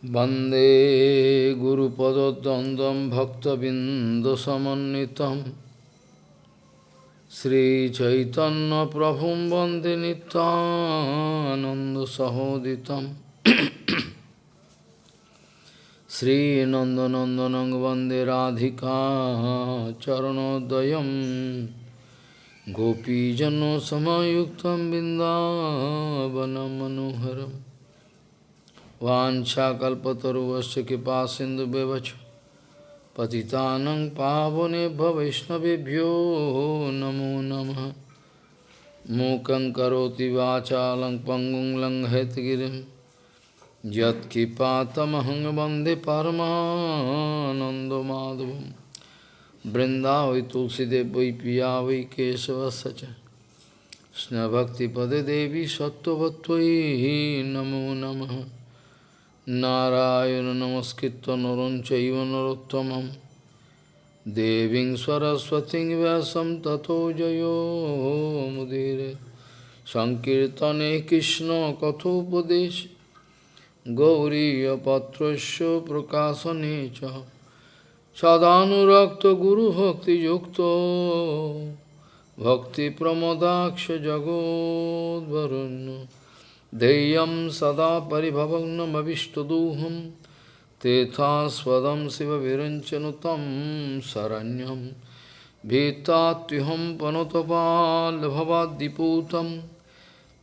Bande Guru Padadandam Bhakta Bindasamanitam Sri Chaitanya Prabhum Bande Nitananda Sahoditam Sri Nandanandanang Bande Radhika Charanodayam Gopijano Samayuktam Bindavanam वाछाकल्पतरुवश्च कृपा सिंधु व्यवच पतितानं पावनेभ्य वैष्णवेभ्यो नमो नमः मूकं करोति वाचालं पङ्गुं लङ्घयतगिरिं यत्किपातमहं वन्दे परमानन्दमाधवं वृन्दावै तुलसीदेव वै पिया वै केशवस्य च कृष्णभक्तिपदे देवी सत्त्ववत्त्वयि नमो नमः নারায়ণ নমস্কৃত নরঞ্চৈব নরোত্তমম দেবীং সরস্বতী ব্যাসম তথো জয়োমুদীর সংকীর্তনে কৃষ্ণ কথোপদেশ গৌরীপত্র প্রকাশনে চ সদানুরক্ত গুরুভক্তিযুক্ত ভক্তিপ্রমদাক্ষ জগদ্ভরণ্য Deyam sada paribhavagnamavishtaduham Tethasvadam siva viranchanutam saranyam Bhitatyuham panotapal bhavadiputam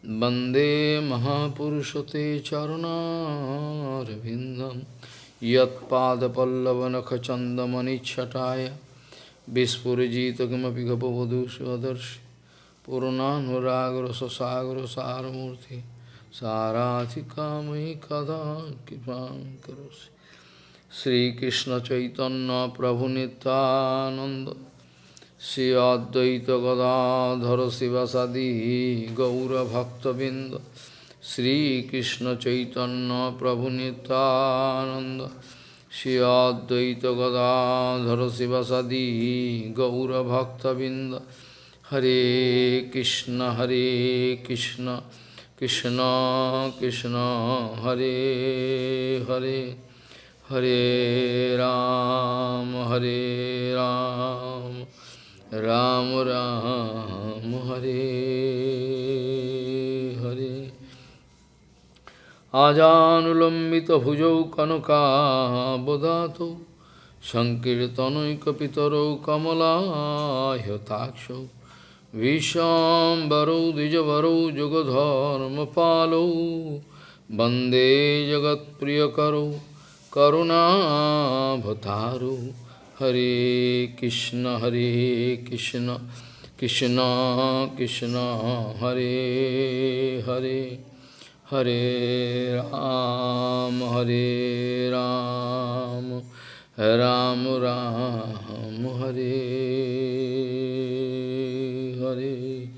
Bande mahapurushate charunarvindam Yat pada pallavanakachandamani chataya Vispurajita gamapi gapavadu svadarshi Purnanuragra sasagra saramurti साराधिकामयि कदा कृपा करोसि श्रीकृष्ण चैतन्य प्रभु नित्यानंद श्री अद्वैत गदाधर शिवसदी गौरभक्तबिंद श्रीकृष्ण चैतन्य प्रभु नित्यानंद श्री अद्वैत गदाधर शिवसदी गौरभक्तबिंद हरे कृष्ण हरे कृष्ण কৃষ্ণ কৃষ্ণ, হরে হরে হরে রাম হরে রাম রাম রাম, হরে হরে। আজানুলম্বিত ভুজৌ কনকাবদাত সংকীর্তনৈকপিতরৌ কমলাহ্যতাক্ষ विश्वाम्बरौ द्विजवरौ जुगधर्मपालौ वंदे जगत्प्रियकरौ करुणाभतारौ हरे कृष्ण हरे कृष्ण कृष्ण कृष्ण, हरे हरे हरे राम हरे राम राम राम, हरे। हरे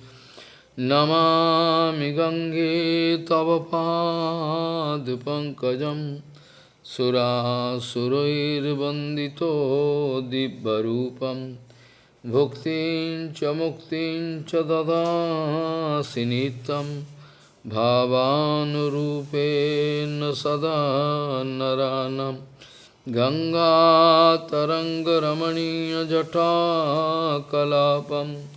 नमामि गङ्गे तव पादपङ्कजं सुरासुरैर्वन्दितो दिव्यरूपं। भुक्तिं च मुक्तिं च ददासि नित्यं। भावानुरूपेण सदा नरानं। गङ्गातरङ्गरमणीयजटाकलापम्।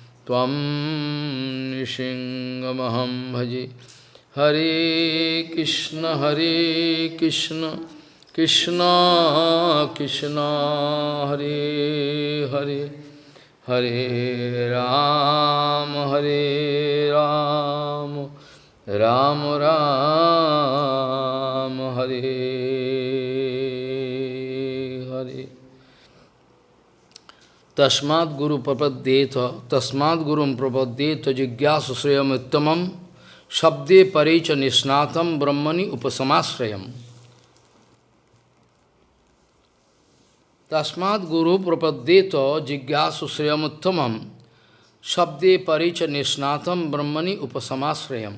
त्वं निशिङ्गमहं भजे। हरे कृष्ण हरे कृष्ण कृष्ण कृष्ण, हरे हरे। हरे राम हरे राम राम राम, हरे Tasmad Guru Prapaddeta, Tasmad Guru Prapaddeta Jigyasu Sriyam Uttamam, Shabde Parecha Nisnatam Brahmani Upasamasrayam. Tasmad Guru Prapaddeto Jigyasu Sriyamuttamam Shabde Paricha Nishnatam Brahmani Upasamasrayam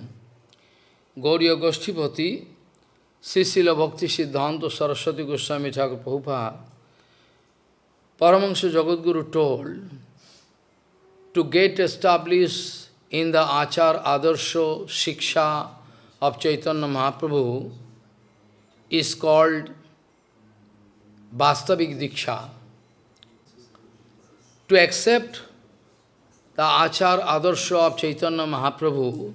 Gauriya Goshtipati Srila Bhakti Siddhanta Saraswati Goswami Thakur Prabhupada Paramahansa Jagadguru told to get established in the Achar Adarsho Shiksha of Chaitanya Mahaprabhu is called Vastavik Diksha. To accept the Achar Adarsha of Chaitanya Mahaprabhu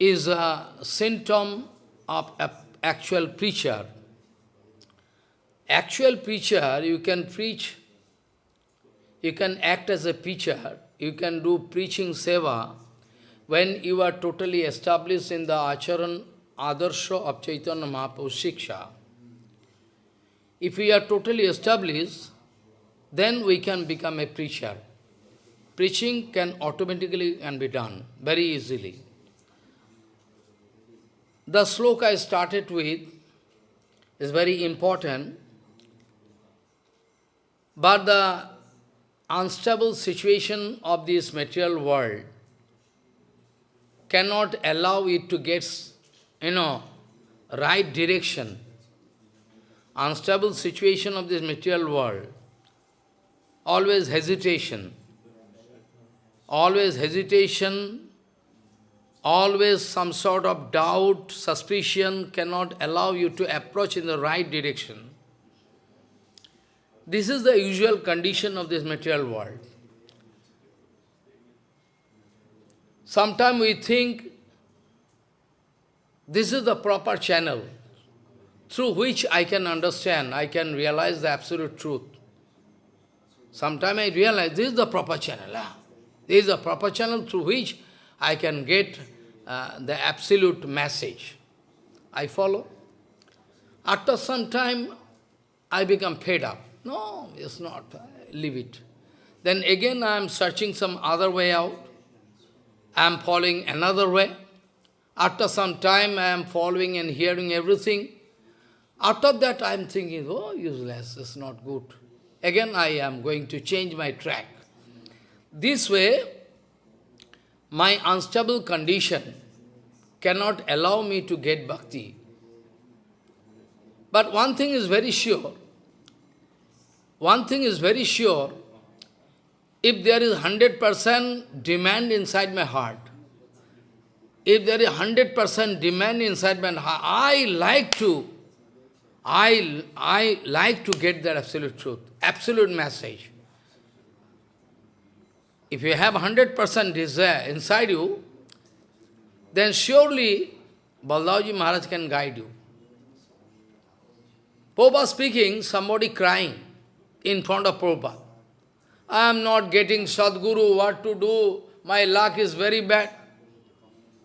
is a symptom of actual preacher. Actual preacher, you can preach, you can act as a preacher, you can do preaching seva when you are totally established in the Acharan Adarsha of Chaitanya Mahaprabhu Shiksha. If we are totally established, then we can become a preacher. Preaching can automatically can be done very easily. The sloka I started with is very important, but the unstable situation of this material world cannot allow it to get, you know, right direction unstable situation of this material world, always hesitation, always hesitation, always some sort of doubt, suspicion cannot allow you to approach in the right direction. This is the usual condition of this material world. Sometimes we think this is the proper channel through which I can understand, I can realize the absolute truth. Sometimes I realize this is the proper channel. Ah. This is the proper channel through which I can get uh, the absolute message. I follow. After some time, I become fed up. No, it's not. Leave it. Then again I am searching some other way out. I am following another way. After some time I am following and hearing everything. After that I am thinking, oh, useless, it's not good. Again I am going to change my track. This way, my unstable condition cannot allow me to get bhakti. But one thing is very sure. One thing is very sure. If there is 100% demand inside my heart, if there is 100% demand inside my heart, I like to I, I like to get that absolute truth, absolute message. If you have 100% desire inside you, then surely Baldaji Maharaj can guide you. Prabhupada speaking, somebody crying in front of Prabhupada. I am not getting Sadguru, what to do, my luck is very bad.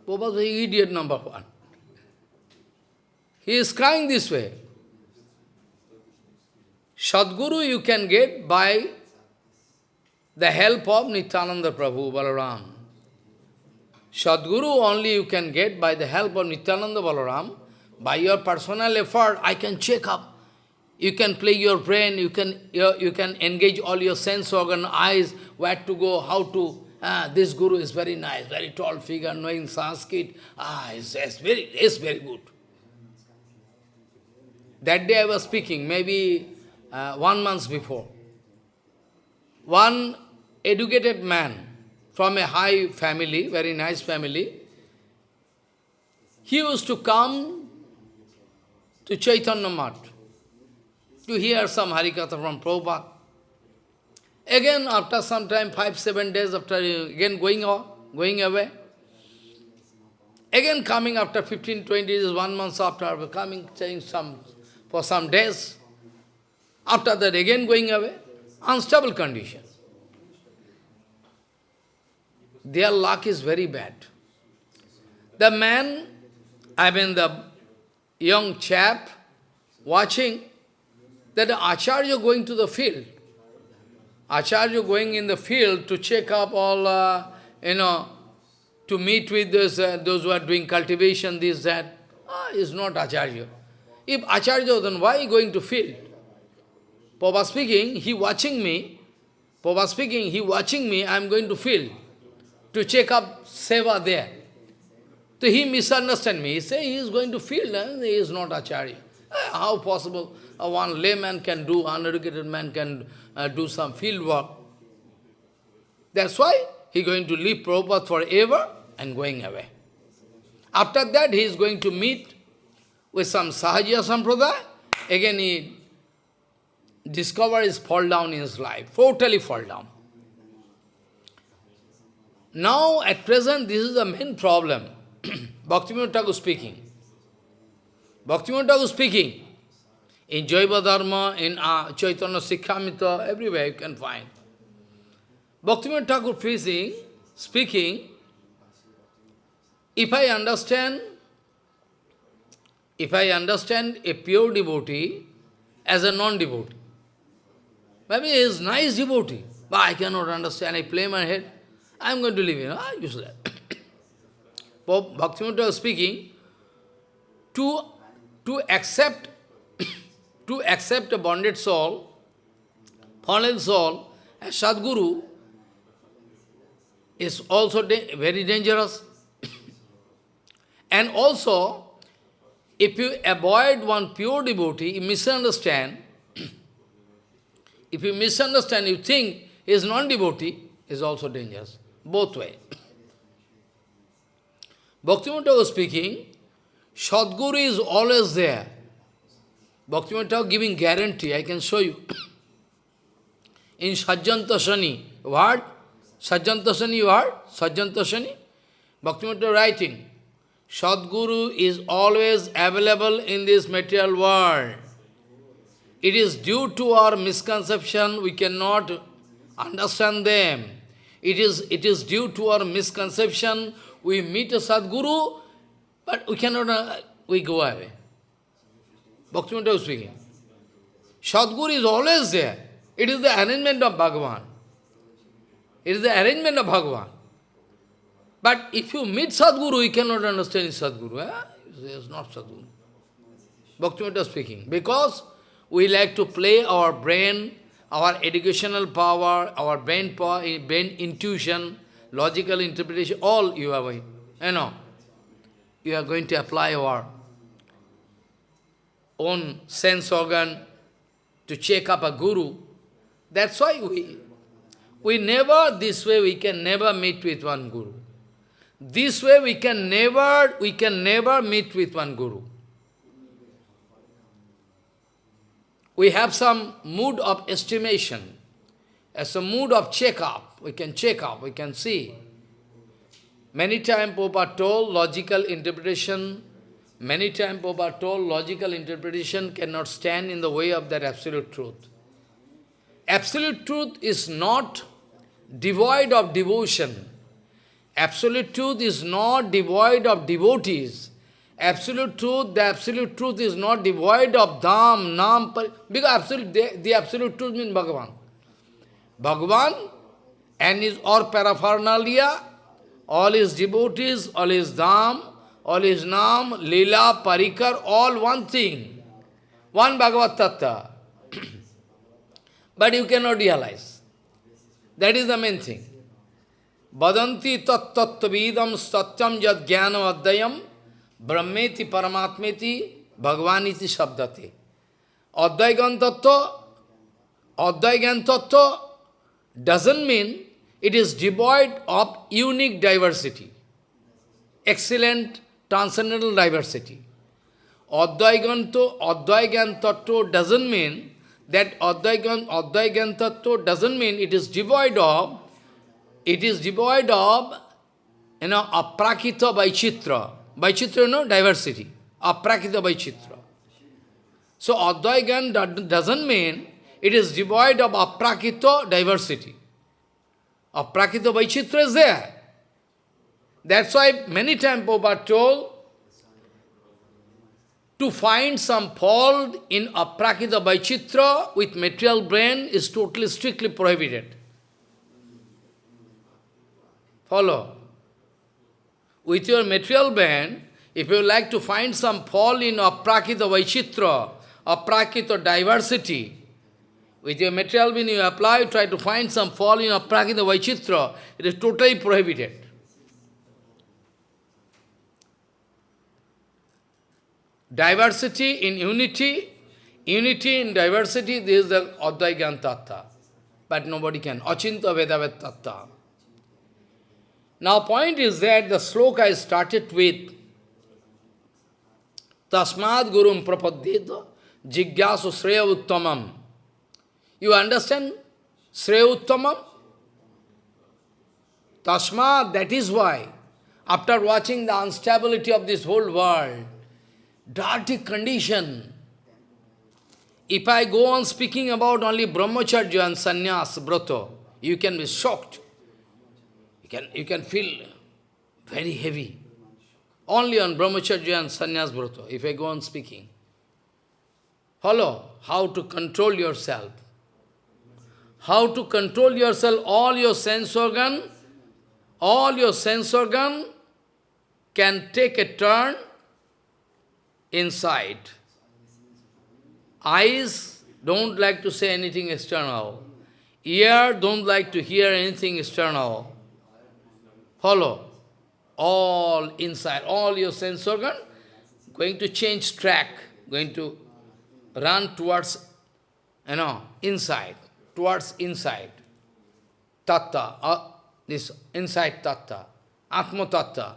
Prabhupada is idiot number one. He is crying this way. Sadguru you can get by the help of Nityananda Prabhu Balaram. Sadguru only you can get by the help of Nityananda Balaram. By your personal effort, I can check up. You can play your brain, you can, you, you can engage all your sense organ, eyes, where to go, how to. Ah, this guru is very nice, very tall figure, knowing Sanskrit. Ah, it's, it's, very, it's very good. That day I was speaking, maybe uh, one month before. One educated man from a high family, very nice family, he used to come to Chaitanya Math to hear some Harikatha from Prabhupada. Again, after some time, five, seven days after, again going, out, going away. Again coming after 15, 20 days, one month after, coming, saying some, for some days. After that again going away, unstable condition. Their luck is very bad. The man, I mean the young chap, watching that Acharya going to the field. Acharya going in the field to check up all, uh, you know, to meet with those, uh, those who are doing cultivation, this, that. Ah, is not Acharya. If Acharya, then why going to field? Prabhupada speaking, he watching me, Prabhupada speaking, he watching me, I am going to field to check up seva there. So he misunderstand me. He say he is going to field and he is not Acharya. Uh, how possible one layman can do, uneducated man can uh, do some field work? That's why he going to leave Prabhupada forever and going away. After that, he is going to meet with some Sahajiya Sampradaya. Again, he discovers fall down in his life, totally fall down. Now, at present, this is the main problem. Bhaktivinoda Thakur speaking. Bhaktivinoda Thakur speaking. In Jaiva Dharma, in uh, Chaitanya Shikshamrita, everywhere you can find. Bhaktivinoda Thakur speaking, speaking, if I understand, if I understand a pure devotee as a non-devotee, maybe he is nice devotee, but I cannot understand, I play my head, I am going to leave him, ah, useless. Pope Bhaktivinoda speaking, to, to accept to accept a bonded soul, fallen soul, as Sadguru, is also da very dangerous. and also, if you avoid one pure devotee, you misunderstand, if you misunderstand, you think he is non-devotee, is also dangerous. Both way. Bhaktivinoda was speaking, Sadguru is always there. Bhaktivinoda giving guarantee, I can show you. In Sajjana Toshani, what? Sajjana Toshani, you heard? Sajjana Toshani? Bhaktivinoda writing, Sadguru is always available in this material world. It is due to our misconception, we cannot understand them. It is, it is due to our misconception, we meet a Sadguru, but we cannot, uh, we go away. Bhaktivinoda was speaking. Sadguru is always there. It is the arrangement of Bhagavan. It is the arrangement of Bhagavan. But if you meet Sadguru, you cannot understand Sadguru. Eh? It is not Sadguru. Bhaktivinoda speaking. Because we like to play our brain, our educational power, our brain power, brain intuition, logical interpretation, all you are going, you know, you are going to apply our own sense organ to check up a guru. That's why we, we never, this way we can never meet with one guru. This way we can never, we can never meet with one guru. We have some mood of estimation, as a mood of check-up. We can check up, we can see. Many times Prabhupada told logical interpretation, many times Prabhupada told logical interpretation cannot stand in the way of that absolute truth. Absolute truth is not devoid of devotion. Absolute truth is not devoid of devotees. Absolute truth, the absolute truth is not devoid of dham, nam, because absolute, the, the absolute truth means Bhagavan. Bhagavan and his or paraphernalia, all his devotees, all his dham, all his nam, lila, parikar, all one thing. One Bhagavad Tattva. but you cannot realize. That is the main thing. Badanti tat tattvavidam satyam yad jnanam adayam brahmeti paramatmeti bhagavaniti sabdate. Advaigan tattva, Advaigan tattva doesn't mean it is devoid of unique diversity, excellent transcendental diversity. Advaiganto, Advaigan doesn't mean that Advaigan, doesn't mean it is devoid of, it is devoid of, you know, aprakita by chitra. By chitra, you know, diversity. Aprakita by chitra. So Advaigan doesn't mean it is devoid of aprakita diversity of Prakita Vaichitra is there. That's why many times Prabhupada told to find some fault in aprakita Vaichitra with material brain is totally strictly prohibited. Follow. With your material brain, if you like to find some fault in aprakita Vaichitra, aprakita diversity, With your material brain you apply, try to find some fall in your prakita vaichitra, it is totally prohibited. Diversity in unity, unity in diversity, this is the Advaigyan Tattva. But nobody can. Achintya Bhedabheda Tattva. Now point is that the sloka is started with Tasmad Gurum Prapaddita Jigyasu Sreya Uttamam. You understand? Sreya Uttamam? Tasmad, that is why, after watching the instability of this whole world, dirty condition, if I go on speaking about only brahmacharya and sannyas, brata, you can be shocked You can, you can feel very heavy. Only on brahmacharya and sannyas brata, if I go on speaking. Follow how to control yourself. How to control yourself, all your sense organ, all your sense organ can take a turn inside. Eyes don't like to say anything external. Ear don't like to hear anything external follow all inside, all your sense organ, going to change track, going to run towards, you know, inside, towards inside. Tatta, uh, this inside tatta, Atma tatta.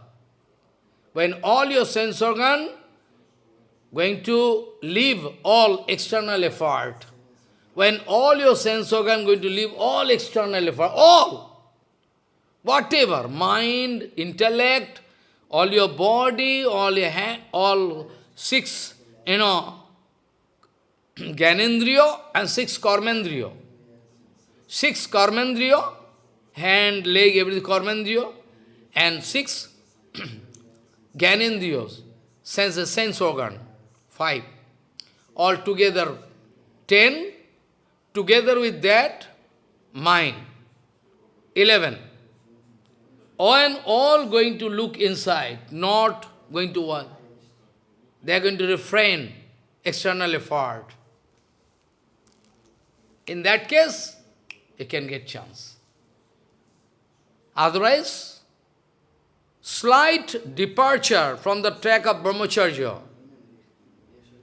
When all your sense organ going to leave all external effort, when all your sense organ going to leave all external effort, all, Whatever, mind, intellect, all your body, all your hand, all six, you know, Gyanendriya and six Karmendriya. Six Karmendriya, hand, leg, everything Karmendriya, and six Gyanendriyas, sense, sense organ, five. All together, ten, together with that, mind, eleven and all going to look inside, not going to what? They are going to refrain external effort. In that case, you can get chance. Otherwise, slight departure from the track of brahmacharya,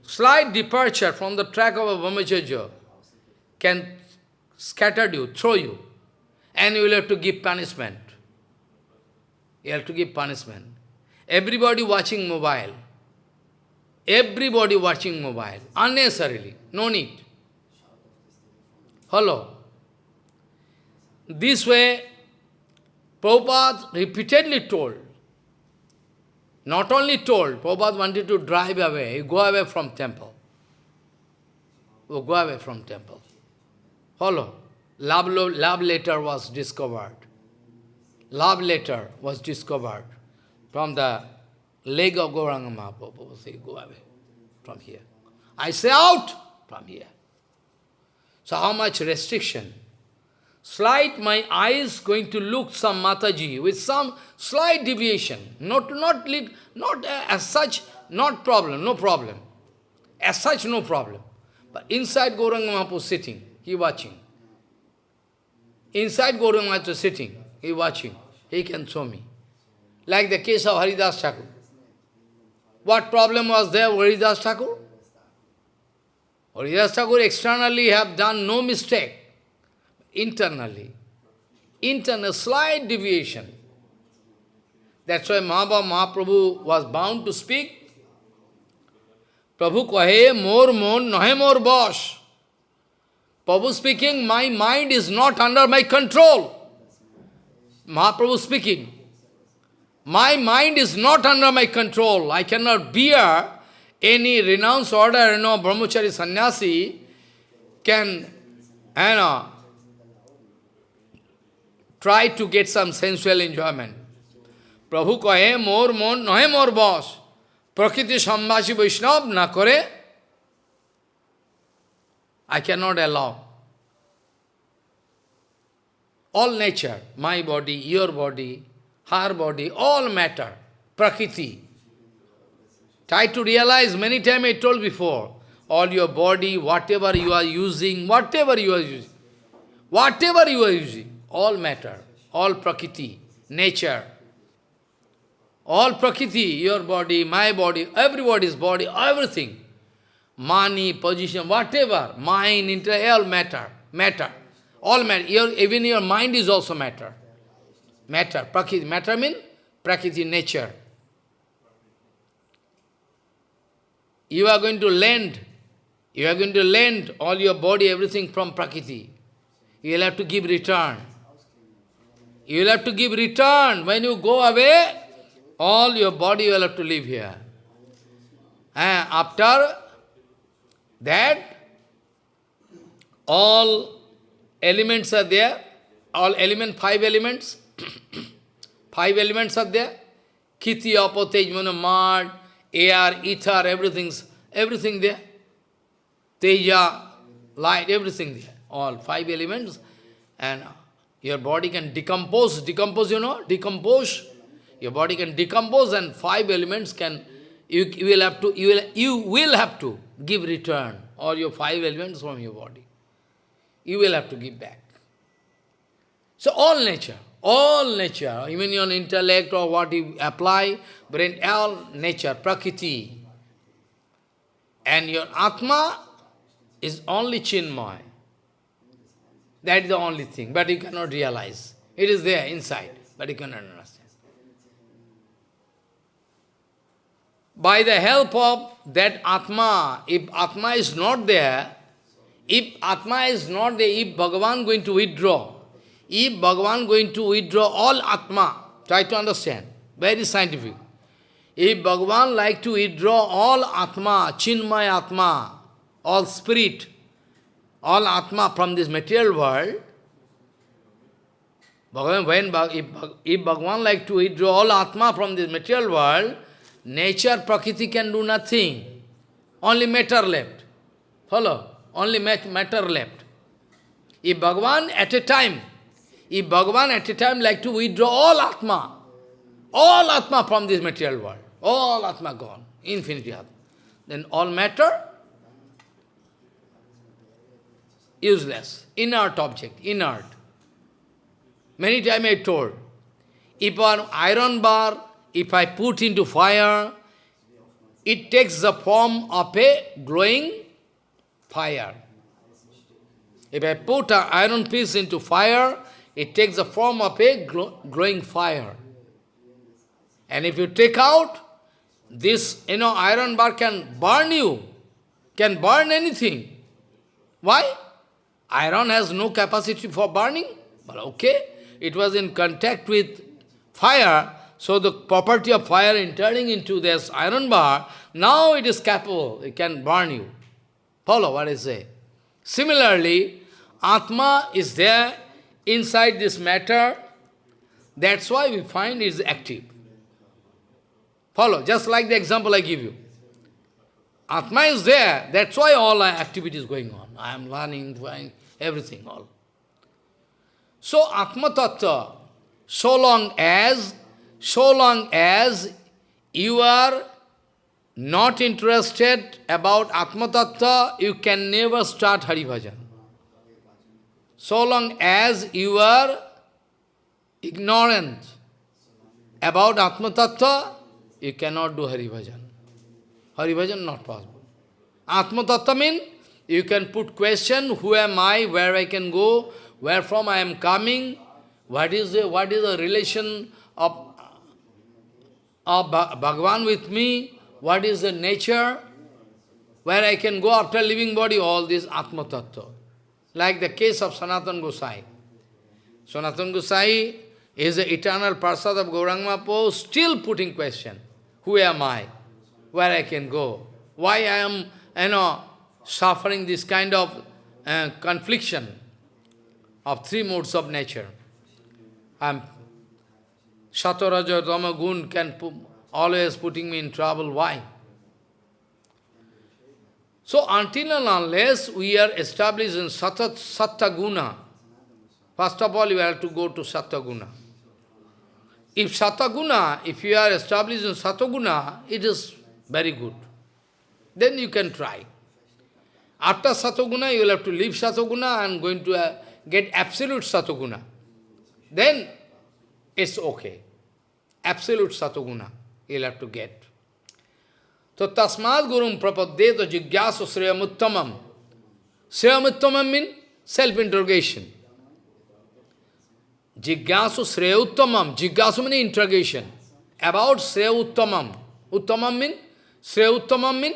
slight departure from the track of a brahmacharya can scatter you, throw you, and you will have to give punishment. You have to give punishment. Everybody watching mobile. Everybody watching mobile. Unnecessarily. No need. Hello. This way, Prabhupada repeatedly told, not only told, Prabhupada wanted to drive away, go away from temple. Oh, go away from temple. Follow. Love, love letter was discovered love letter was discovered from the leg of Gauranga Mahaprabhu. Say, go away from here. I say out from here. So how much restriction? Slight, my eyes going to look some Mataji with some slight deviation. Not, not, not uh, as such, not problem, no problem. As such, no problem. But inside Gauranga Mahaprabhu sitting, he watching. Inside Gauranga Mahaprabhu sitting, he watching he can show me. Like the case of Haridas Thakur. What problem was there Haridas Thakur? Haridas Thakur externally have done no mistake. Internally. Internal slight deviation. That's why Mahabha Mahaprabhu was bound to speak. Prabhu kahe more mon nahe more boss. Prabhu speaking, my mind is not under my control. Mahaprabhu speaking, my mind is not under my control. I cannot bear any renounce order, you know, brahmachari sannyasi can, you know, try to get some sensual enjoyment. Prabhu kahe mor mon nahe mor boss. Prakriti sambhashi Vaishnav na kore. I cannot allow all nature, my body, your body, her body, all matter, prakriti. Try to realize, many times I told before, all your body, whatever you are using, whatever you are using, whatever you are using, all matter, all prakriti, nature, all prakriti, your body, my body, everybody's body, everything, money, position, whatever, mind, intellect, all matter, matter, all matter. Your, even your mind is also matter. Matter, prakriti, matter means prakriti, nature. You are going to lend, you are going to lend all your body, everything from Prakriti. You will have to give return. You will have to give return. When you go away, all your body will have to live here. And after that, all elements are there, all element, five elements, five elements are there, Kiti, Apo, Tejmana, Mad, air, ether, everything's, everything there. Teja, light, everything there. All five elements. And your body can decompose. Decompose, you know? Decompose. Your body can decompose and five elements can, you, you will have to, you will, you will have to give return or your five elements from your body. You will have to give back. So all nature, all nature, even your intellect or what you apply, brain, all nature, prakriti. And your Atma is only Chinmay. That is the only thing, but you cannot realize. It is there inside, but you cannot understand. By the help of that Atma, if Atma is not there, if Atma is not there, if Bhagavan going to withdraw, if Bhagavan going to withdraw all Atma, try to understand, very scientific. If Bhagavan like to withdraw all Atma, Chinmay Atma, all spirit, all Atma from this material world, Bhagavan, when, if, if Bhagavan like to withdraw all Atma from this material world, nature, Prakriti can do nothing. Only matter left. Follow? Only matter left. If Bhagavan at a time if Bhagavan at a time like to withdraw all Atma, all Atma from this material world, all Atma gone, infinity Atma, then all matter, useless, inert object, inert. Many times I told, if an iron bar, if I put into fire, it takes the form of a glowing fire. If I put an iron piece into fire, it takes the form of a glowing fire. And if you take out, this, you know, iron bar can burn you, can burn anything. Why? Iron has no capacity for burning. But okay, it was in contact with fire, so the property of fire entering into this iron bar, now it is capable, it can burn you. Follow what I say. Similarly, Atma is there inside this matter, that's why we find it is active. Follow, just like the example I give you. Atma is there, that's why all activity is going on. I am learning, everything, all. So Atma Tattva, so long as, so long as you are not interested about Atma Tattva, you can never start Hari Bhajan. So long as you are ignorant about Atma Tattva, you cannot do Hari Bhajan. Hari Bhajan not possible. Atma Tattva means you can put question, who am I, where I can go, where from I am coming, what is the, what is the relation of, of Bhagavan with me, what is the nature, where I can go after living body, all this Atma Tattva. Like the case of Sanatan Gosai. Sanatan Gosai is the eternal Parsad of Gauranga Po, still putting question. Who am I? Where I can go? Why I am, you know, suffering this kind of uh, confliction of three modes of nature. I'm Sataraja Rama Gun can put, always putting me in trouble. Why? So until and unless we are established in Satat Sattaguna, first of all you have to go to Sattaguna. If Sattaguna, if you are established in Sattaguna, it is very good. Then you can try. After Satoguna, you will have to leave Satoguna and going to uh, get absolute Satoguna. Then it's okay. Absolute Satoguna you will have to get. So tasmad gurum prapaddeta jigyasu sriyamuttamam. Sriyamuttamam means self-interrogation. Jigyasu sreyuttamam. Jigyasu means interrogation. About sreyuttamam. Uttamam means, sreyuttamam means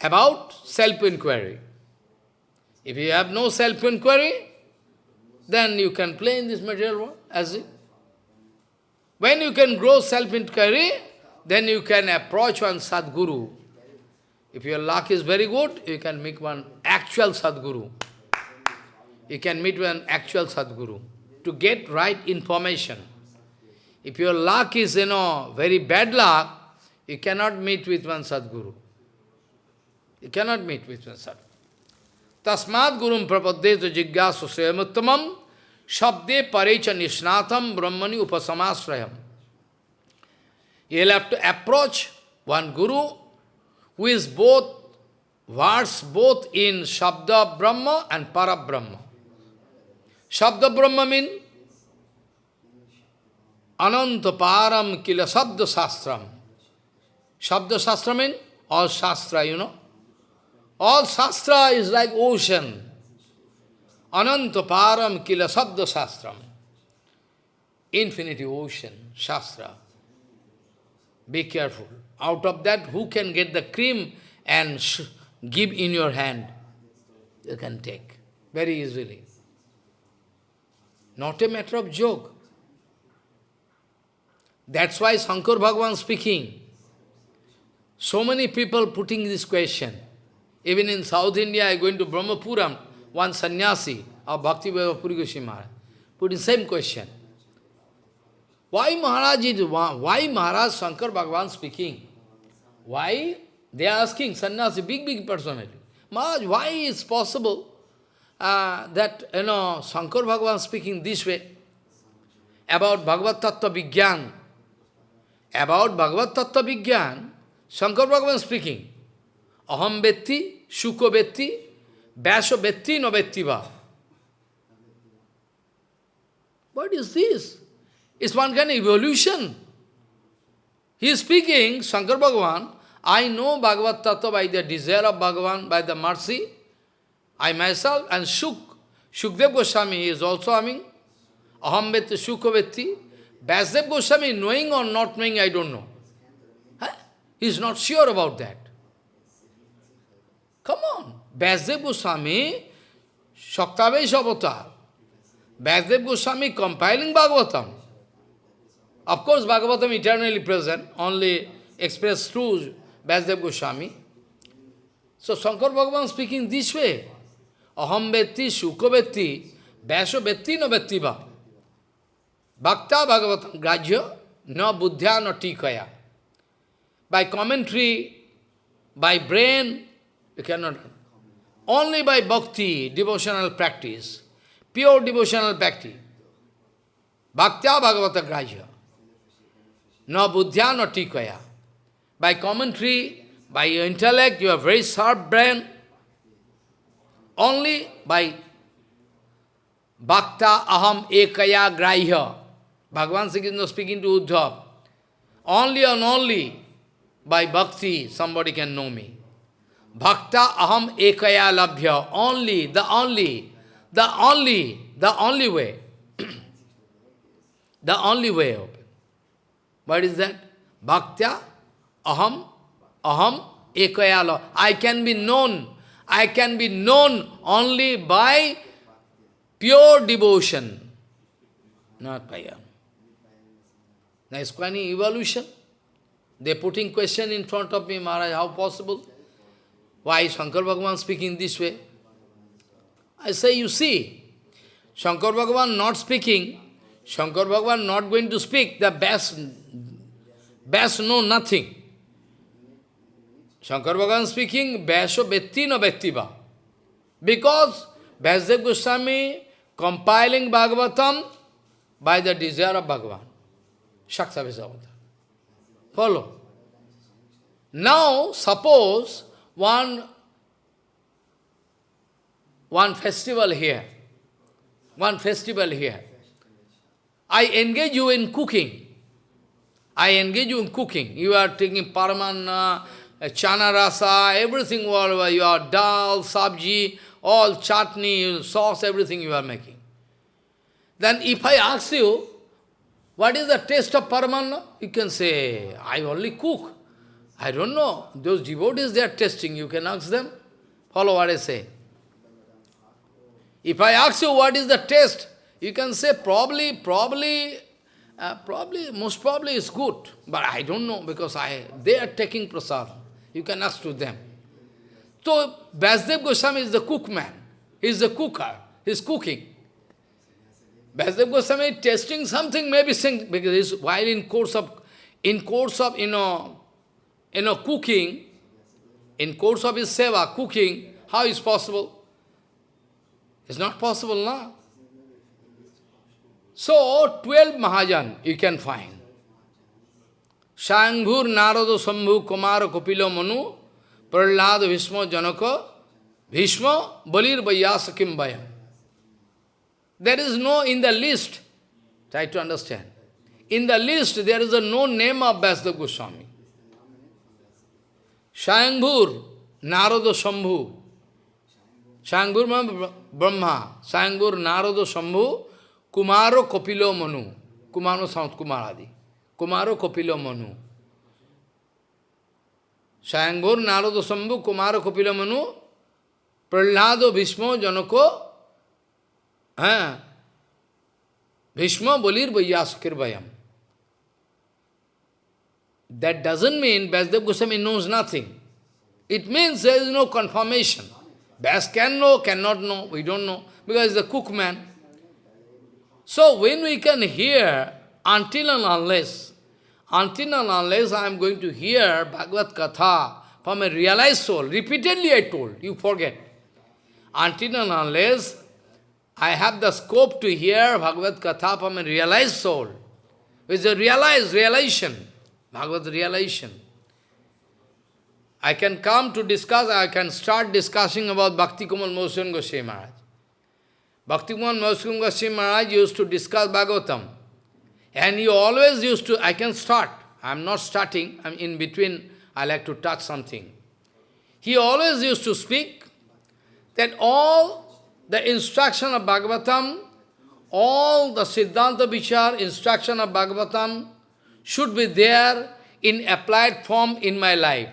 about self-inquiry. If you have no self-inquiry, then you can play in this material world as it. When you can grow self-inquiry, then you can approach one Sadguru. If your luck is very good, you can meet one actual Sadguru. You can meet one actual Sadguru to get right information. If your luck is, you know, very bad luck, you cannot meet with one Sadguru. You cannot meet with one Sadguru. Tasmad gurum prapaddetu jigyasu swayamuttamam shabde parecha nishnatam brahmani upasamasrayam. You'll have to approach one guru who is both words both in Shabda Brahma and Para Brahma. Shabda Brahma means Ananta Param Kila Sabda Sastram. Shabda Sastra means all Shastra, you know. All Shastra is like ocean. Ananta Param Kila Sabda Sastram. Infinity ocean, Shastra. Be careful. Out of that, who can get the cream and give in your hand? You can take very easily. Not a matter of joke. That's why Shankar Bhagavan speaking. So many people putting this question. Even in South India, I going to Brahmapuram, one sannyasi of Bhakti Puri Goswami Maharaj, putting same question. Why Maharaj is, why Maharaj Shankar Bhagavan speaking? Why? They are asking, sannyasi, big, big personality. Maharaj, why is possible uh, that, you know, Shankar Bhagavan speaking this way about Bhagavad Tattva Vigyan? About Bhagavad Tattva Vigyan, Shankar Bhagavan speaking, अहम व्यक्ति सुख व्यक्ति, व्यास व्यक्ति, न vyakti what is this is one can evolution he speaking Shankar Bhagavan I know Bhagavat tattva by the desire of Bhagavan by the mercy I myself and sukh Sukhdev Goswami is also aiming aham vyakti sukh vyakti Vasudev Goswami knowing or not knowing I don't know he is not sure about that Come on. Vasudev Goswami, Shaktavesh avatar. Vasudev Goswami compiling Bhagavatam. Of course, Bhagavatam eternally present, only expressed through Vasudev Goswami. So Shankar Bhagavan speaking this way. Aham vetti, shuka vetti, vyasa vetti no vettiva. Bhakta Bhagavatam grajya, no buddhya no tikaya. By commentary, by brain, you cannot. Only by bhakti, devotional practice, pure devotional practice. Bhaktya Bhagavata grajya. No buddhya, no tikaya. By commentary, by your intellect, you have very sharp brain. Only by bhakta aham ekaya grahya. Bhagavan Sri Krishna speaking to Uddhav. Only and only by bhakti somebody can know me. Bhakta aham ekaya labhya. Only, the only, the only, the only way. the only way open. What is that? Bhaktya aham, aham ekaya labhya. I can be known. I can be known only by pure devotion, not by um, Nice any evolution. They putting question in front of me, Maharaj, how possible? Why Shankar Bhagavan speaking this way? I say, you see, Shankar Bhagavan not speaking, Shankar Bhagavan not going to speak, the best, best know nothing. Shankar Bhagavan speaking, Vyasa Vetti no Vettiva. Because Vyasadev Goswami compiling Bhagavatam by the desire of Bhagavan. Shakta Avatar. Follow. Now, suppose one one festival here. One festival here. I engage you in cooking. I engage you in cooking. You are taking paramana, eh, chana rasa, everything, all you are dal, sabji, all chutney, sauce, everything you are making. Then if I ask you, what is the taste of paramana? You can say, I only cook. I don't know. Those devotees, they are testing. You can ask them. Follow what I say. If I ask you what is the test, you can say probably, probably, uh, probably, most probably is good. But I don't know because I they are taking prasad. You can ask to them. So, Vasudev Goswami is the cookman. He is the cooker. He is cooking. Vasudev Goswami is tasting something, maybe saying, because while in course of, in course of, you know, you know, cooking, in course of his seva, cooking, how is possible? It's not possible, now. So, 12 Mahajan you can find. Shanghur, Narada, Sambhu, Kumara, Kopilo, Manu, Prahlad, Vishma, Janaka, Bhishma, Balir, Vayasa, Kimbaya. There is no, in the list, try to understand, in the list there is a no name of Vasudev Goswami. Shayambhur, Narada Shambhu, Shayambhur Brahma, Shayambhur Narada Shambhu, Kumaro Kopilo Manu, Kumaro Sant Kumaradi, Kumaro Kopilo Manu. Shayambhur Narada Shambhu, Kumaro Kopilo Manu, Prahlado Bhishmo Janako? Eh, Bhishma Bolir Vaiyasakir Vayam. That doesn't mean Vasudev Goswami knows nothing. It means there is no confirmation. Bas can know, cannot know, we don't know, because he's a cookman. So when we can hear, until and unless, until and unless I am going to hear Bhagavad Katha from a realized soul, repeatedly I told, you forget. Until and unless I have the scope to hear Bhagavad Katha from a realized soul, with a realized realization. Bhagavad realization. I can come to discuss, I can start discussing about Bhakti Kumar Mohan Goswami Maharaj. Bhakti Kumar Mohan Goswami Maharaj used to discuss Bhagavatam. And he always used to, I can start. I am not starting, I am in between, I like to touch something. He always used to speak that all the instruction of Bhagavatam, all the Siddhanta Vichar instruction of Bhagavatam, should be there in applied form in my life.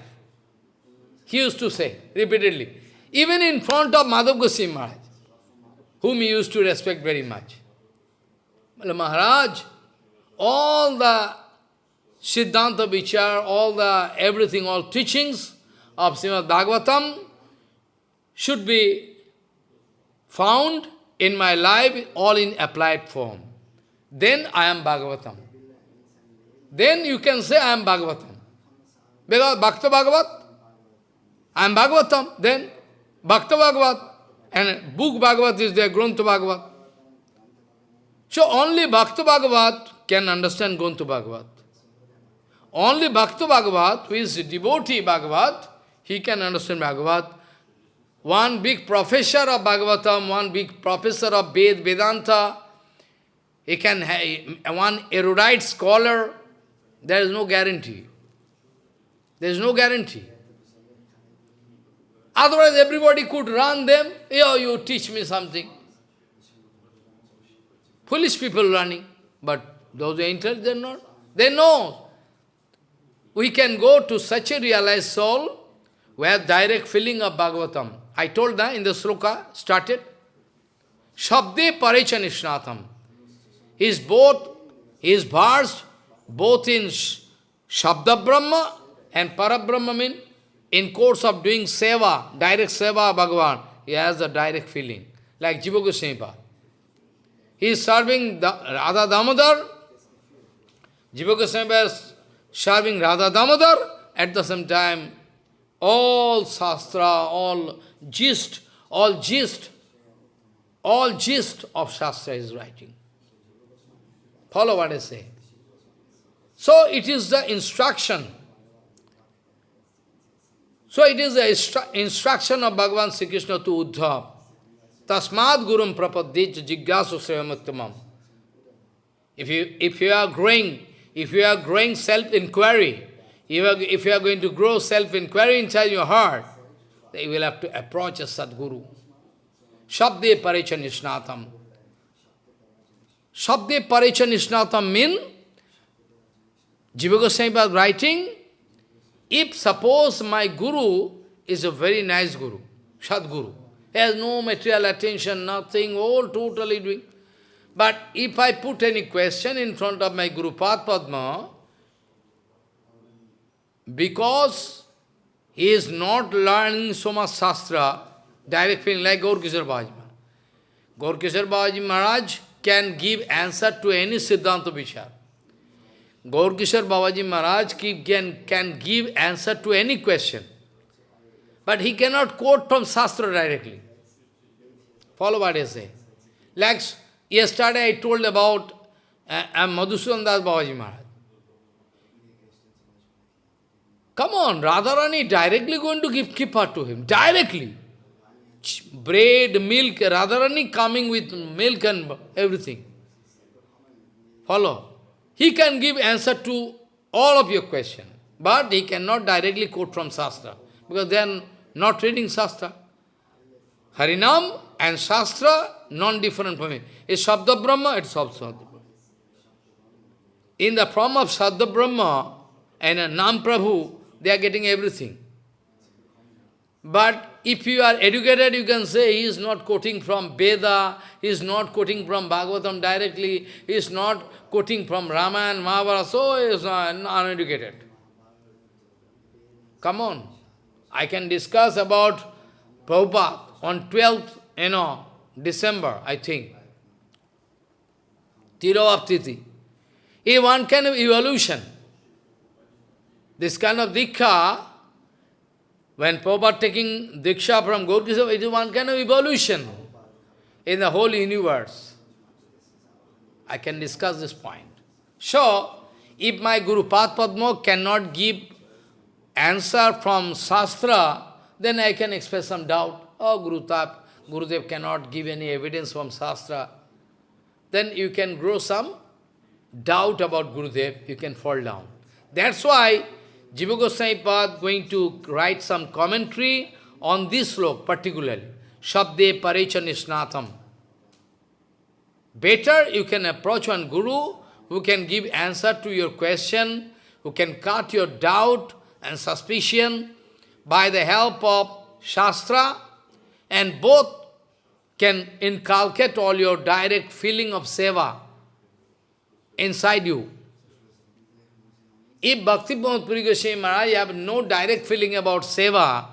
He used to say repeatedly, even in front of Madhav Goswami Maharaj, whom he used to respect very much. Maharaj, all the Siddhanta Vichar, all the everything, all teachings of Srimad Bhagavatam should be found in my life all in applied form. Then I am Bhagavatam. Then you can say, I am Bhagavatam. Because Bhakta Bhagavat, I am Bhagavatam. Then Bhakta Bhagavat, and book Bhagavat is there, Grunta Bhagavat. So only Bhakta Bhagavat can understand Grunta Bhagavat. Only Bhakta Bhagavat, who is devotee Bhagavat, he can understand Bhagavat. One big professor of Bhagavatam, one big professor of Ved, Vedanta, he can have one erudite scholar, there is no guarantee. There is no guarantee. Otherwise, everybody could run them. Yo, you teach me something. Foolish people running. But those who enter, they not. They know. We can go to such a realized soul where direct feeling of Bhagavatam. I told that in the sloka, started. Shabde Parechanisnatham. He is both, he is versed both in Shabda Brahma and Parabrahma mean in course of doing seva, direct seva Bhagavan, he has a direct feeling, like Jiva Goswami He is serving Radha Damodar, Jiva Goswami is serving Radha Damodar, at the same time, all Shastra, all gist, all gist, all gist of Shastra is writing. Follow what I say. So it is the instruction. So it is the instru instruction of Bhagavan Sri Krishna to Uddhav. Tasmad gurum prapadit jigyasu sriyamuttamam. If you, if you are growing, if you are growing self-inquiry, if you are going to grow self-inquiry inside your heart, then you will have to approach a Sadguru. Shabde Paricha Nishnatam. Shabde Paricha Nishnatam mean, Jiva Goswami was writing, if suppose my Guru is a very nice Guru, Sadguru, he has no material attention, nothing, all totally doing. But if I put any question in front of my Guru Padma, because he is not learning so much Shastra, direct feeling like Gaur Kishore Babaji Maharaj. Maharaj can give answer to any Siddhanta Vichar. Gaur Babaji Maharaj can, can give answer to any question. But he cannot quote from Shastra directly. Follow what I say. Like yesterday I told about uh, uh, Madhusudan Das Babaji Maharaj. Come on, Radharani directly going to give kippa to him. Directly. Bread, milk, Radharani coming with milk and everything. Follow. He can give answer to all of your question. But he cannot directly quote from Shastra. Because they are not reading Shastra. Harinam and Shastra, non-different from it. It's Shabda Brahma, it's also. In the form of Shabda Brahma and Nam Prabhu, they are getting everything. But if you are educated, you can say he is not quoting from Veda, he is not quoting from Bhagavatam directly, he is not quoting from Ramayana, Mahabharata, so he is uneducated. Come on. I can discuss about Prabhupada on 12th, you know, December, I think. Tiravaptiti. If one kind of evolution, this kind of diksha, when Prabhupada taking diksha from Gaurkisha, it is one kind of evolution in the whole universe. I can discuss this point. So, if my Guru Padma cannot give answer from Shastra, then I can express some doubt. Oh, Guru Tap, Gurudev cannot give any evidence from Shastra. Then you can grow some doubt about Gurudev, you can fall down. That's why Jiva Goswami Pad going to write some commentary on this slok particularly. Shabde Parecha Nisnatham. Better you can approach one guru who can give answer to your question, who can cut your doubt and suspicion by the help of Shastra, and both can inculcate all your direct feeling of seva inside you. If Bhakti Puri Goswami Maharaj have no direct feeling about seva,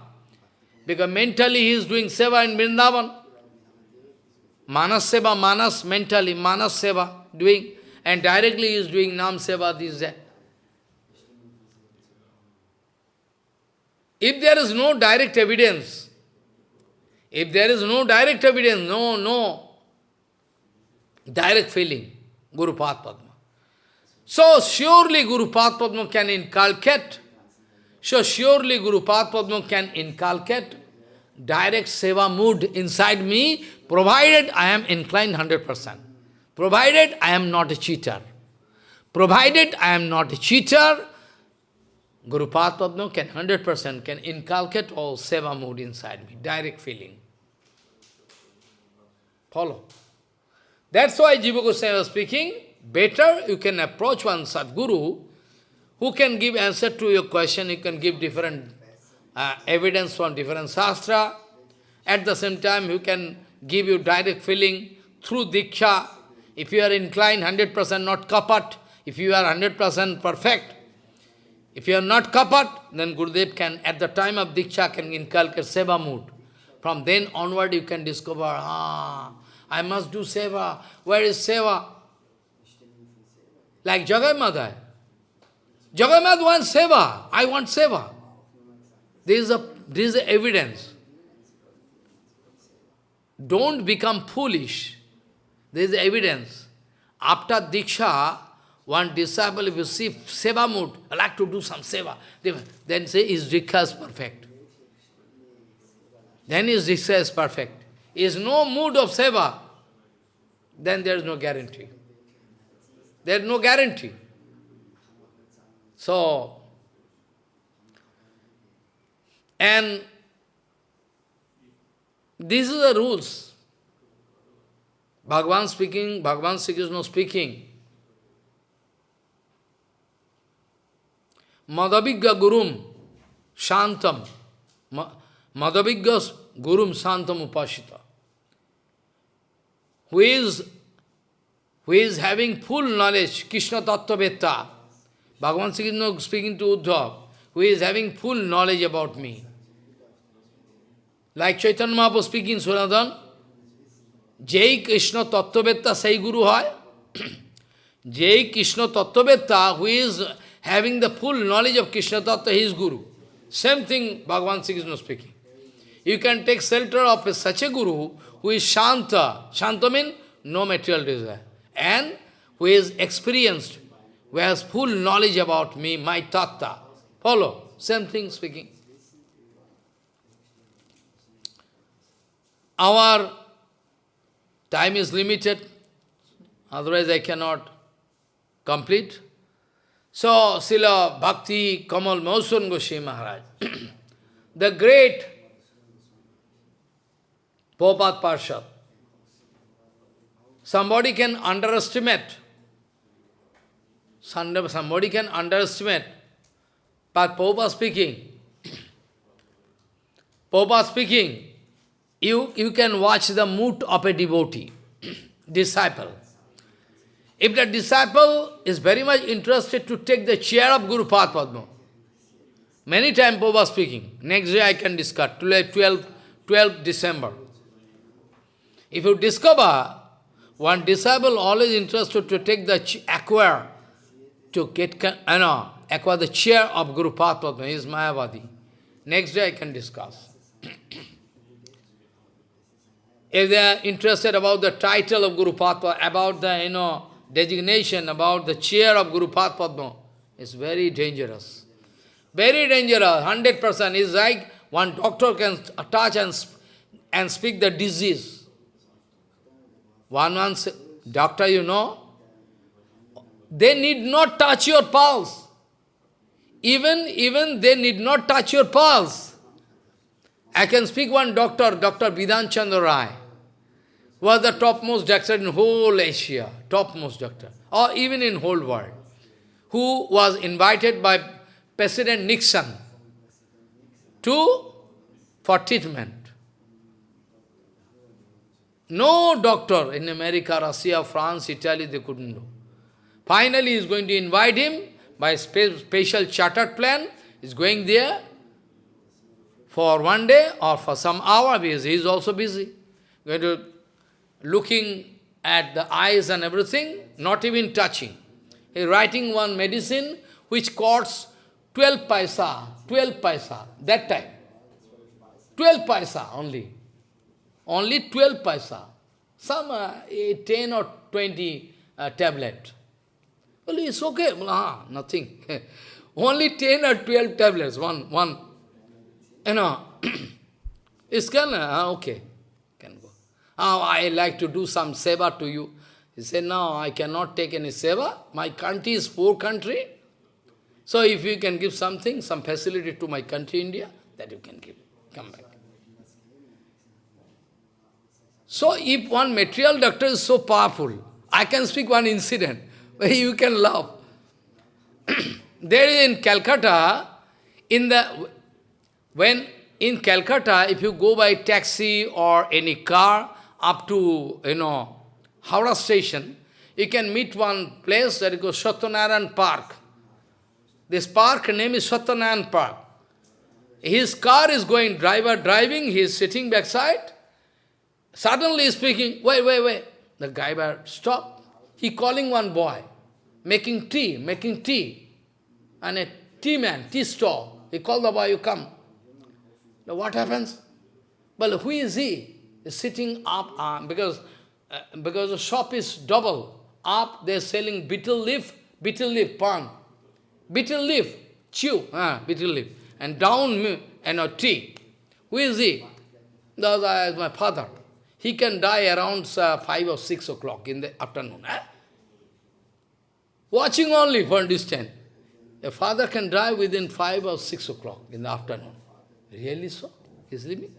because mentally he is doing seva in Vrindavan, Manas seva, Manas mentally, Manas seva doing, and directly he is doing Nam seva, this, that. If there is no direct evidence, if there is no direct evidence, no, no direct feeling, Guru Padma. So surely Guru Padma can inculcate, so surely Guru Padma can inculcate direct seva mood inside me, provided I am inclined 100%. Provided I am not a cheater. Provided I am not a cheater, Guru Padma can 100% can inculcate all seva mood inside me, direct feeling. Follow. That's why Jiva Goswami was speaking, better you can approach one Sadguru who can give answer to your question, he can give different uh, evidence from different sastra. At the same time, you can give you direct feeling through Diksha. If you are inclined 100% not kapat, if you are 100% perfect, if you are not kapat, then Gurudev can, at the time of Diksha, can inculcate seva mood. From then onward, you can discover, ah, I must do seva. Where is seva? Like Jagai. Jagai wants seva. I want seva. There is a, there is evidence. Don't become foolish. There is evidence. After Diksha, one disciple, if you see seva mood, I like to do some seva, then say is diksha is perfect. Then his diksha is perfect. is no mood of seva, then there is no guarantee. There is no guarantee. So, and these are the rules. Bhagavan speaking, Bhagavan Sri Krishna speaking. Madhavigya Gurum Shantam. Madhavigya Gurum Shantam Upashita. Who is, who is having full knowledge, Krishna Tattva Betta. Bhagavan Sikhino speaking to Uddhav, who is having full knowledge about me. Like Chaitanya Mahaprabhu speaking in Sunadhan, Jai Krishna Tattva vetta Sai Guru Hai. Jai Krishna Tattva Betta, who is having the full knowledge of Krishna Tattva, his Guru. Same thing Bhagavan Sikhino speaking. You can take shelter of such a Guru who is Shanta. Shanta means no material desire. And who is experienced, who has full knowledge about me, my Tattva. Follow. Same thing speaking. Our Time is limited, otherwise I cannot complete. So, Srila Bhakti Kamal Mausun Goswami Maharaj, the great Popat Parshad, somebody can underestimate, somebody can underestimate, but Popa speaking, Popa speaking, you, you can watch the mood of a devotee, disciple. If the disciple is very much interested to take the chair of Guru Padma, many times Boba speaking, next day I can discuss, 12, 12 December. If you discover one disciple always interested to take the acquire, to get, you know, acquire the chair of Guru Padma, is Mayavadi. Next day I can discuss. if they are interested about the title of Guru Padma, about the, you know, designation, about the chair of Guru Padma, it's very dangerous. Very dangerous, 100%. It's like one doctor can touch and, and speak the disease. One one doctor, you know, they need not touch your pulse. Even, even they need not touch your pulse. I can speak one doctor, Dr. Bidhan Chandra Roy was the topmost doctor in whole Asia, topmost doctor, or even in whole world, who was invited by President Nixon to for treatment. No doctor in America, Russia, France, Italy, they couldn't do. Finally, he is going to invite him by special chartered plan. He is going there for one day or for some hour because he is also busy. Going to looking at the eyes and everything, not even touching. He writing one medicine which costs 12 paisa, 12 paisa, that time. 12 paisa only. Only 12 paisa. Some uh, 10 or 20 uh, tablet. Well, it's okay. Ah, nothing. only 10 or 12 tablets, one, one. You know, it's of, uh, okay. Oh, I like to do some seva to you. He said, no, I cannot take any seva. My country is poor country. So if you can give something, some facility to my country, India, that you can give. Come back. So if one material doctor is so powerful, I can speak one incident where you can laugh. there is in Calcutta, in the when in Calcutta, if you go by taxi or any car, up to, you know, Howrah station, you can meet one place that is called Satyanarayan Park. This park name is Satyanarayan Park. His car is going, driver driving, he is sitting backside. Suddenly speaking, wait, wait, wait. The driver stop. He calling one boy, making tea, making tea. And a tea man, tea stall. He called the boy, you come. Now what happens? Well, who is he? He's sitting up, uh, because, uh, because the shop is double. Up, they're selling betel leaf, betel leaf, pan. Betel leaf, chew, uh, betel leaf. And down, and a tea. Who is he? That is my father. He can die around uh, 5 or 6 o'clock in the afternoon. Eh? Watching only for distance. A father can die within 5 or 6 o'clock in the afternoon. Really so? He's living.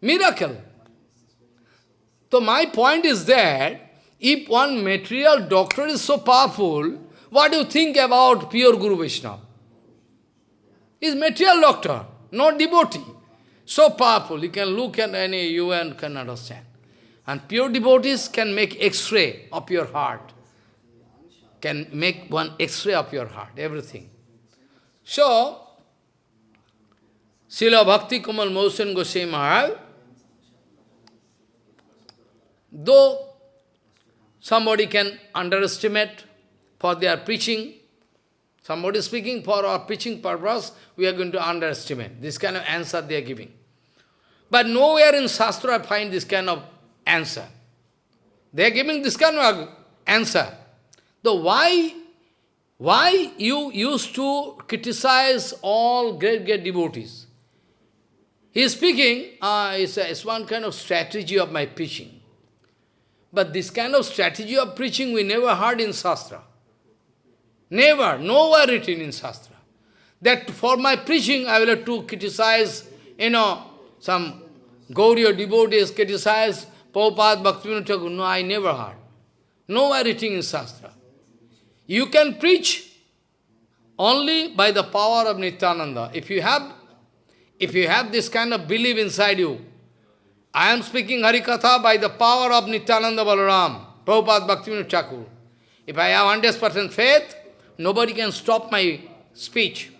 Miracle. So my point is that if one material doctor is so powerful, what do you think about pure Guru Vaishnava? He's material doctor, not devotee. So powerful, you can look at any, you and can understand. And pure devotees can make x-ray of your heart. Can make one x-ray of your heart, everything. So, Srila Bhakti Kamal Mohsen Goswami Maharaj, though somebody can underestimate for their preaching, somebody speaking for our preaching purpose, we are going to underestimate this kind of answer they are giving. But nowhere in Shastra I find this kind of answer. They are giving this kind of answer. The why, why you used to criticize all great, great devotees? He is speaking, uh, it's, a, it's one kind of strategy of my preaching. But this kind of strategy of preaching we never heard in Shastra. Never, nowhere written in Shastra. That for my preaching I will have to criticize, you know, some Gaudiya devotees criticize Prabhupada Bhaktivinoda Thakur. No, I never heard. Nowhere written in Shastra. You can preach only by the power of Nityananda. If you have, if you have this kind of belief inside you, I am speaking Harikatha by the power of Nityananda Balaram, Prabhupada Bhaktivinoda Thakur. If I have 100% faith, nobody can stop my speech.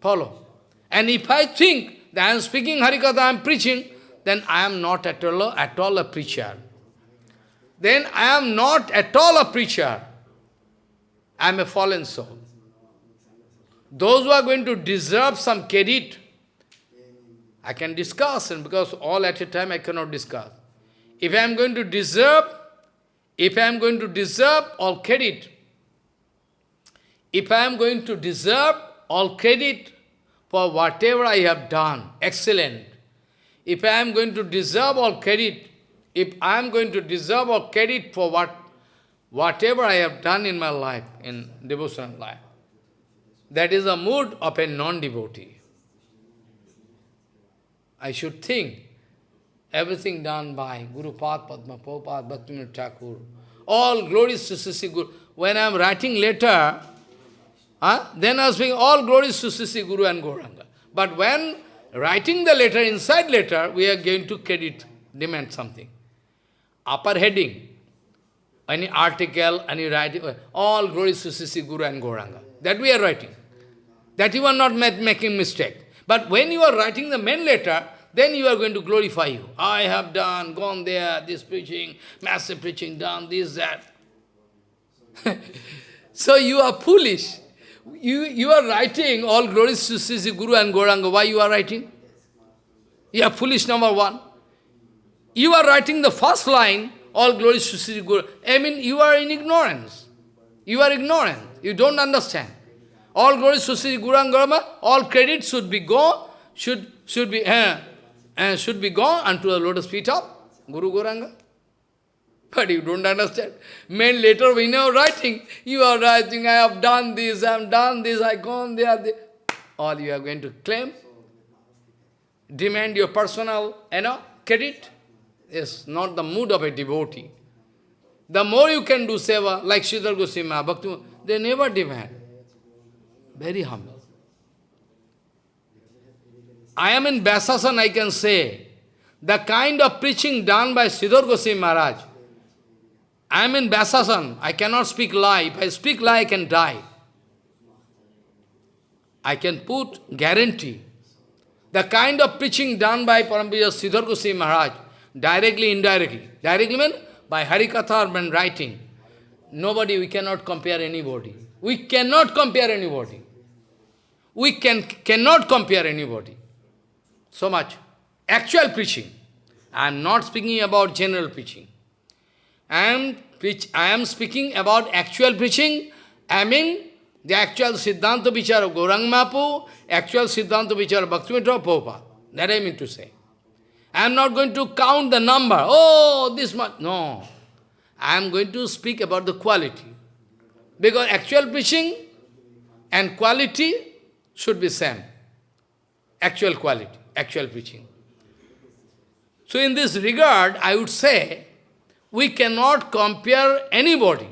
Follow. And if I think that I am speaking Harikatha, I am preaching, then I am not at all, at all a preacher. Then I am not at all a preacher. I am a fallen soul. Those who are going to deserve some credit, I can discuss, and because all at a time I cannot discuss. If I am going to deserve, if I am going to deserve all credit, if I am going to deserve all credit for whatever I have done, excellent. If I am going to deserve all credit, if I am going to deserve all credit for what, whatever I have done in my life, in devotional life, that is the mood of a non-devotee. I should think everything done by Guru Pad, Padma, Prabhupada, Bhaktivinoda Thakur, all glories to Sisi Guru. When I am writing letter, Huh? Then I was saying, all glories to Sisi Guru and Gauranga. But when writing the letter, inside letter, we are going to credit, demand something. Upper heading, any article, any writing, all glories to Sisi Guru and Gauranga. That we are writing. That you are not making mistake. But when you are writing the main letter, then you are going to glorify you. I have done, gone there, this preaching, massive preaching, done this, that. so you are foolish. You, you are writing all glories to Sisi Guru and Gauranga. Why you are writing? You are foolish number one. You are writing the first line, all glories to Sisi Guru. I mean, you are in ignorance. You are ignorant. You don't understand. All glories to Sisi Guru and Gauranga, all credit should be go, should, should be, uh, uh, should be gone unto the lotus feet of Guru Gauranga. But you don't understand. Men later when you are writing, you are writing, I have done this, I have done this, I gone there, there. All you are going to claim, demand your personal, you know, credit. Is not the mood of a devotee. The more you can do seva, like Sridhar Goswami, Bhakti, they never demand. Very humble. I am in Vyasasan, I can say, the kind of preaching done by Sridhar Goswami Maharaj, I am in Vyasasan. I cannot speak lie. If I speak lie, I can die. I can put guarantee. The kind of preaching done by Parampuja Sridhar Goswami Maharaj, directly, indirectly. Directly means by Harikatha or writing. Nobody, we cannot compare anybody. We cannot compare anybody. We can, cannot compare anybody. So much. Actual preaching. I am not speaking about general preaching. I am, which I am speaking about actual preaching, I mean the actual Siddhanta Vichar of Gaurang Mapu, actual Siddhanta Vichar of Bhaktivinoda Prabhupada. That I mean to say. I am not going to count the number. Oh, this much. No. I am going to speak about the quality. Because actual preaching and quality should be same. Actual quality, actual preaching. So in this regard, I would say, we cannot compare anybody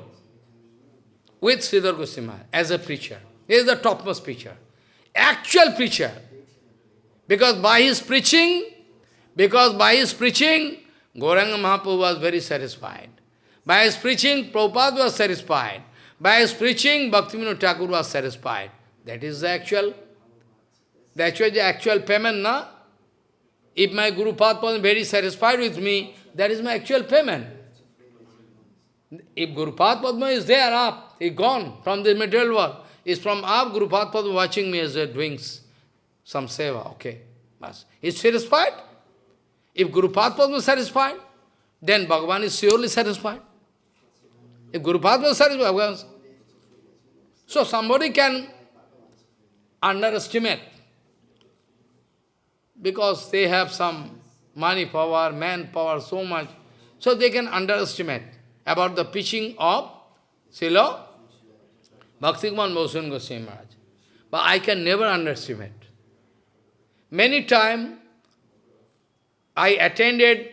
with Sridhar Goswami as a preacher. He is the topmost preacher. Actual preacher. Because by his preaching, because by his preaching, Gauranga Mahaprabhu was very satisfied. By his preaching, Prabhupada was satisfied. By his preaching, Bhaktivinoda Thakur was satisfied. That is the actual, the actual, the actual payment, na? If my Guru Padma was very satisfied with me, that is my actual payment. If Guru Padma is there up, he gone from the material world. Is from up, Guru Padma watching me as a doing some seva, okay. Mas. Is satisfied? If Guru Padma is satisfied, then Bhagavan is surely satisfied. If Guru Padma is satisfied, Bhagavan So somebody can underestimate because they have some money power, manpower, so much. So they can underestimate about the preaching of Srila Bhaktikumar Mohan Goswami Maharaj. But I can never underestimate. Many times I attended,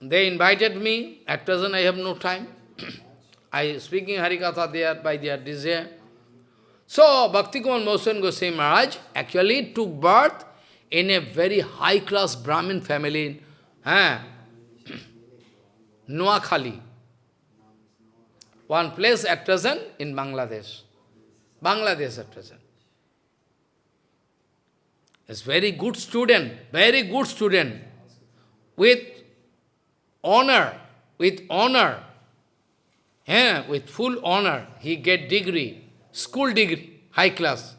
they invited me, at present I have no time. I speaking Harikatha there by their desire. So Bhaktikumar Mohan Goswami Maharaj actually took birth in a very high-class Brahmin family, eh? Noakhali. One place at present in Bangladesh. Bangladesh at present. Is very good student, very good student, with honor, with honor, yeah, with full honor, he get degree, school degree, high class.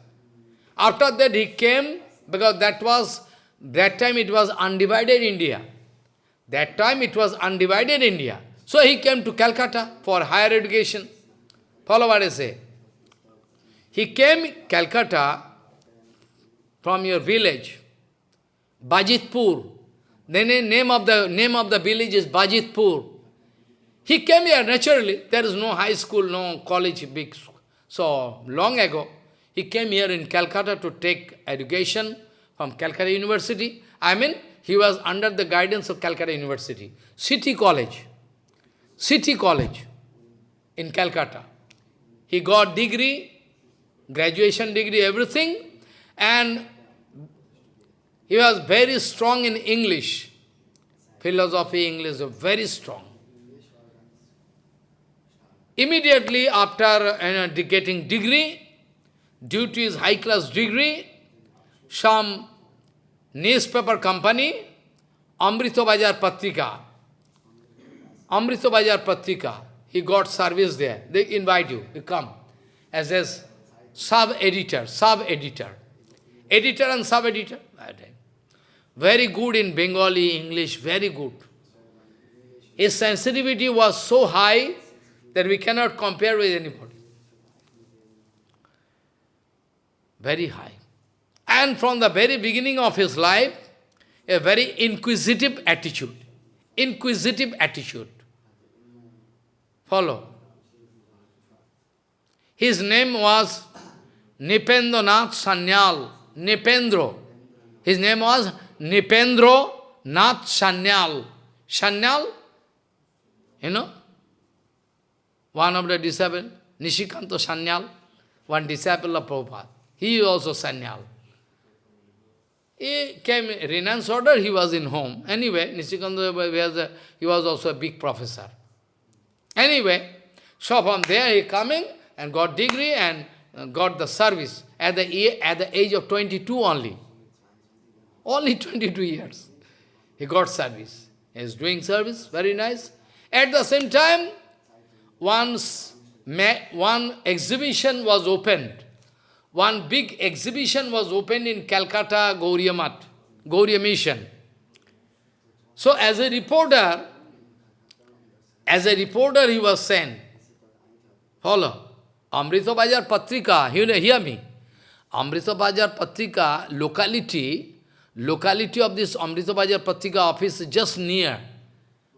After that he came, because that was, that time it was undivided India. That time it was undivided India. So he came to Calcutta for higher education. Follow what I say. He came Calcutta from your village, Bajitpur. The name of the name of the village is Bajitpur. He came here naturally. There is no high school, no college, big school. So, long ago, he came here in Calcutta to take education from Calcutta University. I mean, he was under the guidance of Calcutta University. City College. City College in Calcutta. He got degree, graduation degree, everything, and he was very strong in English. Philosophy, English, very strong. Immediately after getting degree, due to his high-class degree, some newspaper company, Amrita Bazar Patrika, Amrita Bazar Patrika, he got service there. They invite you, you come as a sub-editor, sub-editor. Editor and sub-editor. Very good in Bengali, English, very good. His sensitivity was so high that we cannot compare with anybody. Very high. And from the very beginning of his life, a very inquisitive attitude. Inquisitive attitude. Follow. His name was Nipendranath Sanyal. Nipendro. His name was Nipendro Nath Sanyal. Sanyal, you know, one of the disciples, Nishikanta Sanyal, one disciple of Prabhupada. He is also Sanyal. He came, renounced order, he was in home. Anyway, Nishikanta was he was also a big professor. Anyway, so from there he coming and got degree and uh, got the service at the, at the age of 22 only. Only 22 years. He got service. He is doing service, very nice. At the same time, once one exhibition was opened. One big exhibition was opened in Calcutta, Gaudiya Math, Gaudiya Mission. So as a reporter, as a reporter he was sent. Follow. Amrita Bazar Patrika, you hear me. Amrita Bazar Patrika, locality, locality of this Amrita Bazar Patrika office is just near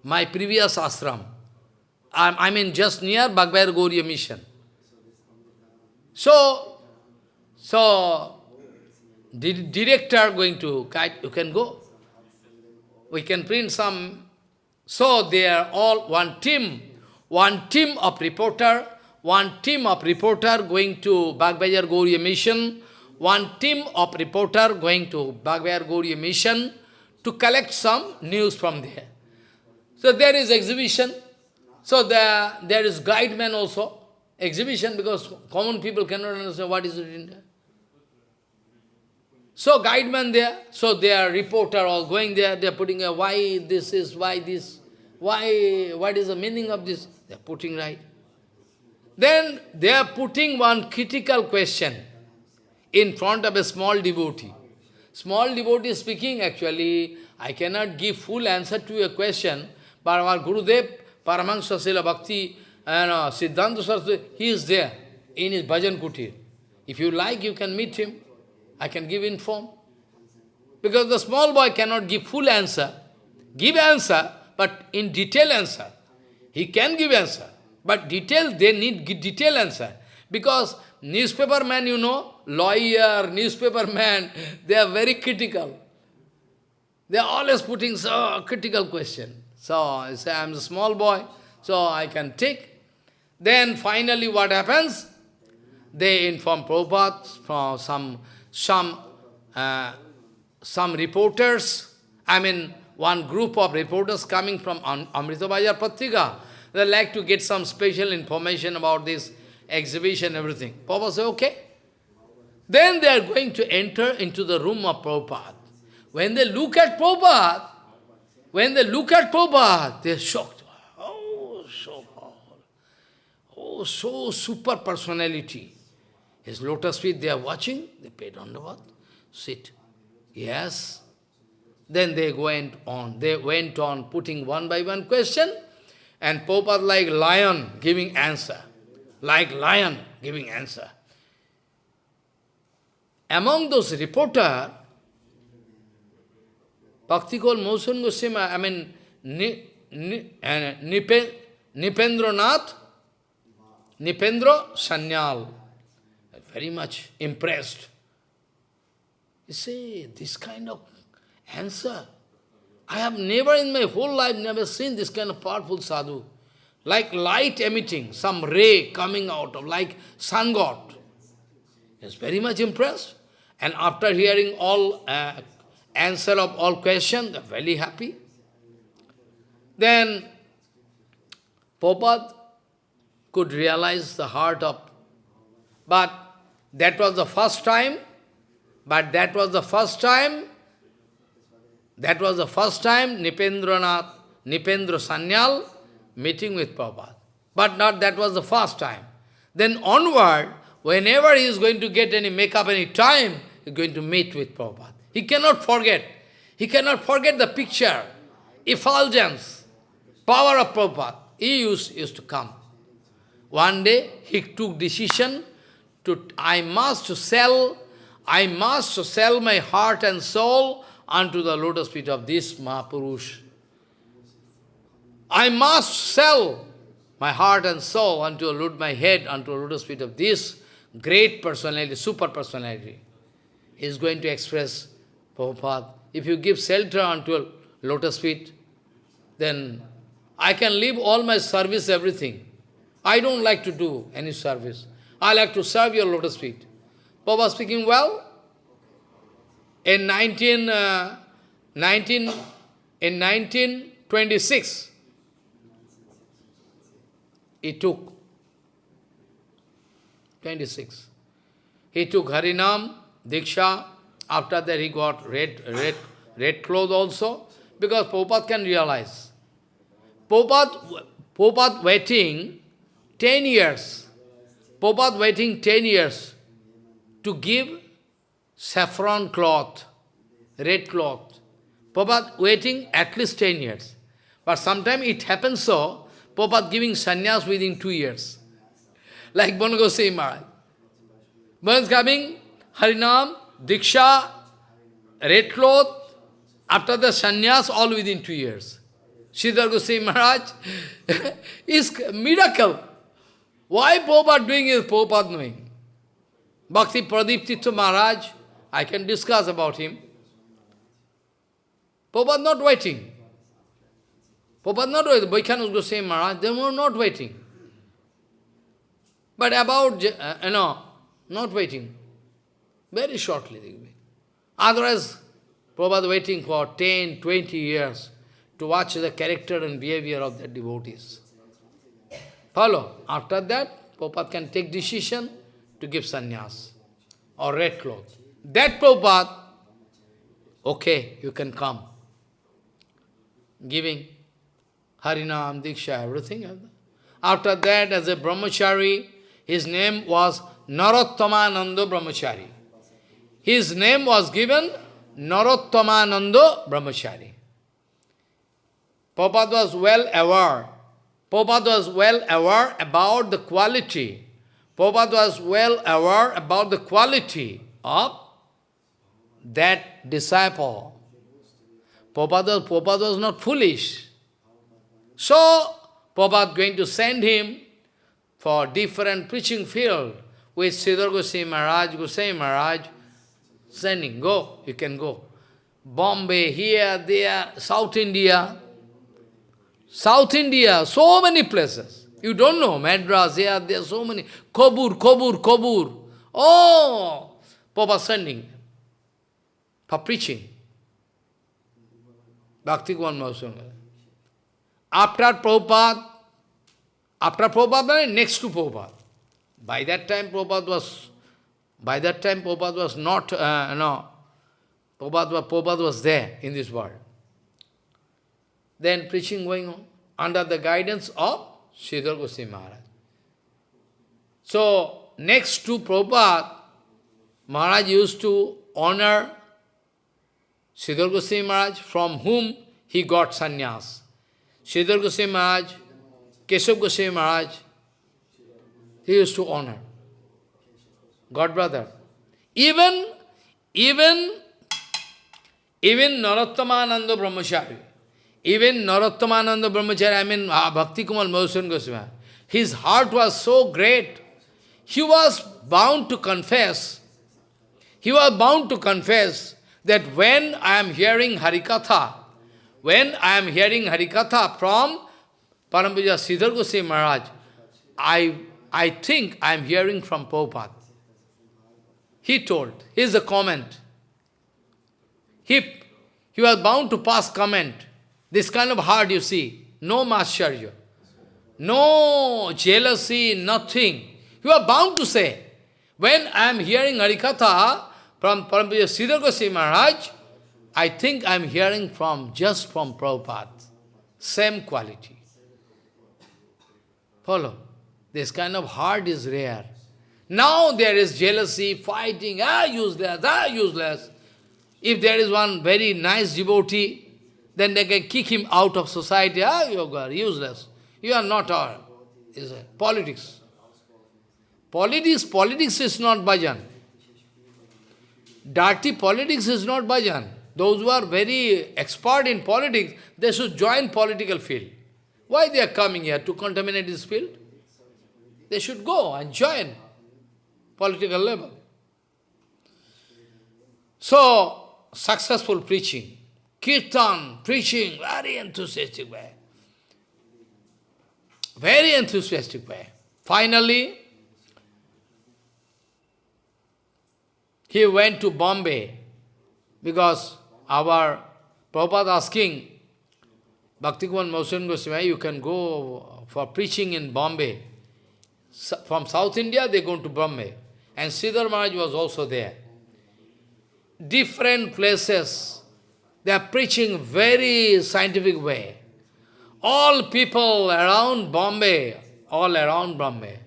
my previous ashram. I'm, I mean just near Bagbazar Gaudiya mission. So, so, the director going to guide, you can go. We can print some. So they are all one team, one team of reporter, one team of reporter going to Bagbazar Gaudiya mission, one team of reporter going to Bagbazar Gaudiya mission to collect some news from there. So there is exhibition. So there, there is guide man also. Exhibition because common people cannot understand what is written there. So guide man there, so they are reporter all going there, they are putting a why this is, why this, why, what is the meaning of this? They are putting right. Then they are putting one critical question in front of a small devotee. Small devotee speaking actually, I cannot give full answer to your question, but our Gurudev, Paramahansa Srila Bhakti, and uh, Siddhanta Saraswati, he is there in his bhajan kutir. If you like, you can meet him. I can give inform. Because the small boy cannot give full answer. Give answer, but in detail answer. He can give answer. But detail, they need detail answer. Because newspaper man, you know, lawyer, newspaper man, they are very critical. They are always putting so critical question. So I say, I am a small boy, so I can take. Then finally what happens? They inform Prabhupada from some, some, uh, some reporters, I mean, one group of reporters coming from Amrita Bazar Patrika, they like to get some special information about this exhibition, everything. Prabhupada said, okay. Then they are going to enter into the room of Prabhupada. When they look at Prabhupada, when they look at Prabhupada, they are shocked. Oh, so powerful. Oh, so super personality. His lotus feet they are watching, they paid on the what? Sit. Yes. Then they went on, they went on putting one by one question, and Prabhupada like lion giving answer like lion giving answer. Among those reporter, Bhaktikol Mosan Goswami, I mean, uh, Nipe, Nipendra Nath, Nipendra Sanyal, very much impressed. You see, this kind of answer, I have never in my whole life never seen this kind of powerful sadhu like light emitting, some ray coming out of, like sun god. He is very much impressed. And after hearing all uh, answer of all questions, they are very happy. Then Prabhupada could realize the heart of, but that was the first time, but that was the first time, that was the first time Nipendranath, Nipendra Sanyal meeting with Prabhupada. But not that was the first time. Then onward, whenever he is going to get any make-up any time, he is going to meet with Prabhupada. He cannot forget. He cannot forget the picture, effulgence, power of Prabhupada. He used, used to come. One day, he took decision to, I must sell, I must sell my heart and soul unto the lotus feet of this Mahapurush. I must sell my heart and soul unto a my head unto a lotus feet of this great personality, super personality. He is going to express Prabhupada. If you give shelter unto a lotus feet, then I can leave all my service, everything. I don't like to do any service. I like to serve your lotus feet. Prabhupada speaking, well, in 19, uh, 19, in 1926, he took 26. He took Harinam, Diksha, after that he got red, red, red clothes also, because Prabhupada can realize. Prabhupada waiting 10 years, Prabhupada waiting 10 years to give saffron cloth, red cloth. Prabhupada waiting at least 10 years. But sometimes it happens so, Prabhupada giving sannyas within two years. Like Banagosai Maharaj. One is coming, Harinam, Diksha, red cloth, after the sannyas, all within two years. Sridhar Goswami Maharaj is miracle. Why Prabhupada doing is Prabhupada knowing. Bhakti Pradip Tirtha Maharaj, I can discuss about him. Prabhupada not waiting. Prabhupada not waiting. Vaikhanus Goswami Maharaj, they were not waiting. But about, uh, you know, not waiting. Very shortly they will be. Otherwise, Prabhupada waiting for 10, 20 years to watch the character and behavior of the devotees. Follow. After that, Prabhupada can take decision to give sannyas or red cloth. That Prabhupada, okay, you can come. Giving Harinam, Diksha, everything. After that, as a brahmachari, his name was Narottomananda Brahmachari. His name was given Narottomananda Brahmachari. Prabhupada was well aware. Prabhupada was well aware about the quality. Prabhupada was well aware about the quality of that disciple. Prabhupada, Prabhupada was not foolish. So, Prabhupada going to send him for different preaching field with Sridhar Goswami Maharaj, Goswami Maharaj, sending, go, you can go. Bombay, here, there, South India, South India, so many places. You don't know, Madras, here, there are so many. Kobur, Kobur, Kobur. Oh, Papa sending for preaching. Bhakti Kuman After Prabhupada, after Prabhupada, next to Prabhupada. By that time Prabhupada was, by that time Prabhupada was not, uh, no, Prabhupada, Prabhupada was there in this world. Then preaching going on under the guidance of Sridhar Goswami Maharaj. So, next to Prabhupada, Maharaj used to honor Sridhar Goswami Maharaj, from whom he got sannyas. Sridhar Goswami Maharaj, Keshav Goswami Maharaj, he used to honor. God brother. Even, even, even Narottomananda Brahmachari, even Narottomananda Brahmachari, I mean uh, Bhakti Kumar Madhusudan Goswami, his heart was so great, he was bound to confess, he was bound to confess that when I am hearing Harikatha, when I am hearing Harikatha from Parampuja Sridhar Goswami Maharaj, I, I think I am hearing from Prabhupada. He told, here's a comment. He, he was bound to pass comment. This kind of heart you see, no mascharya, no jealousy, nothing. You are bound to say, when I am hearing Harikatha from Parampuja Sridhar Goswami Maharaj, I think I am hearing from just from Prabhupada. Same quality. Follow. This kind of heart is rare. Now there is jealousy, fighting, ah, useless, ah, useless. If there is one very nice devotee, then they can kick him out of society. Ah, you are useless. You are not our. Is politics. Politics, politics is not bhajan. Dirty politics is not bhajan. Those who are very expert in politics, they should join political field. Why they are coming here? To contaminate this field? They should go and join political level. So, successful preaching, kirtan, preaching, very enthusiastic way. Very enthusiastic way. Finally, he went to Bombay because our Prabhupada asking, Bhaktikumar Madhusudan Goswami, you can go for preaching in Bombay. From South India, they go to Bombay. And Sridhar Maharaj was also there. Different places, they are preaching very scientific way. All people around Bombay, all around Bombay,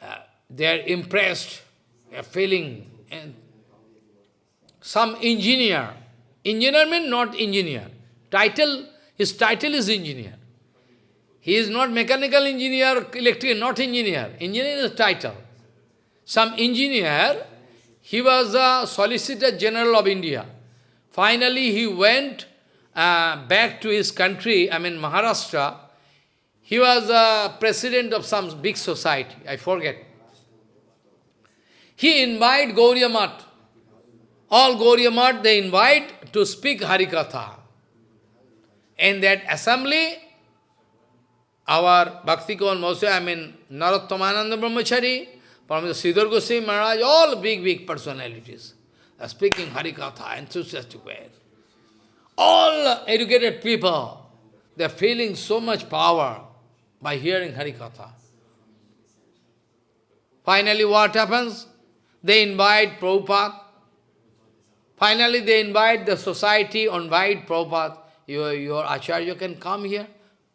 uh, they are impressed, they are feeling. And some engineer, engineer means not engineer, title his title is engineer. He is not mechanical engineer, electrical, not engineer. Engineer is title. Some engineer, he was a Solicitor General of India. Finally, he went uh, back to his country, I mean Maharashtra. He was a president of some big society, I forget. He invited Gaudiya Math. All Gaudiya Math, they invite to speak Harikatha. In that assembly, our Bhakti Kavan I mean Narottomananda Brahmachari, Paramahansa Sridhar Goswami Maharaj, all big, big personalities Uh, speaking Harikatha, enthusiastic way. All educated people, they are feeling so much power by hearing Harikatha. Finally, what happens? They invite Prabhupada. Finally, they invite the society, invite Prabhupada. Your, your Acharya can come here.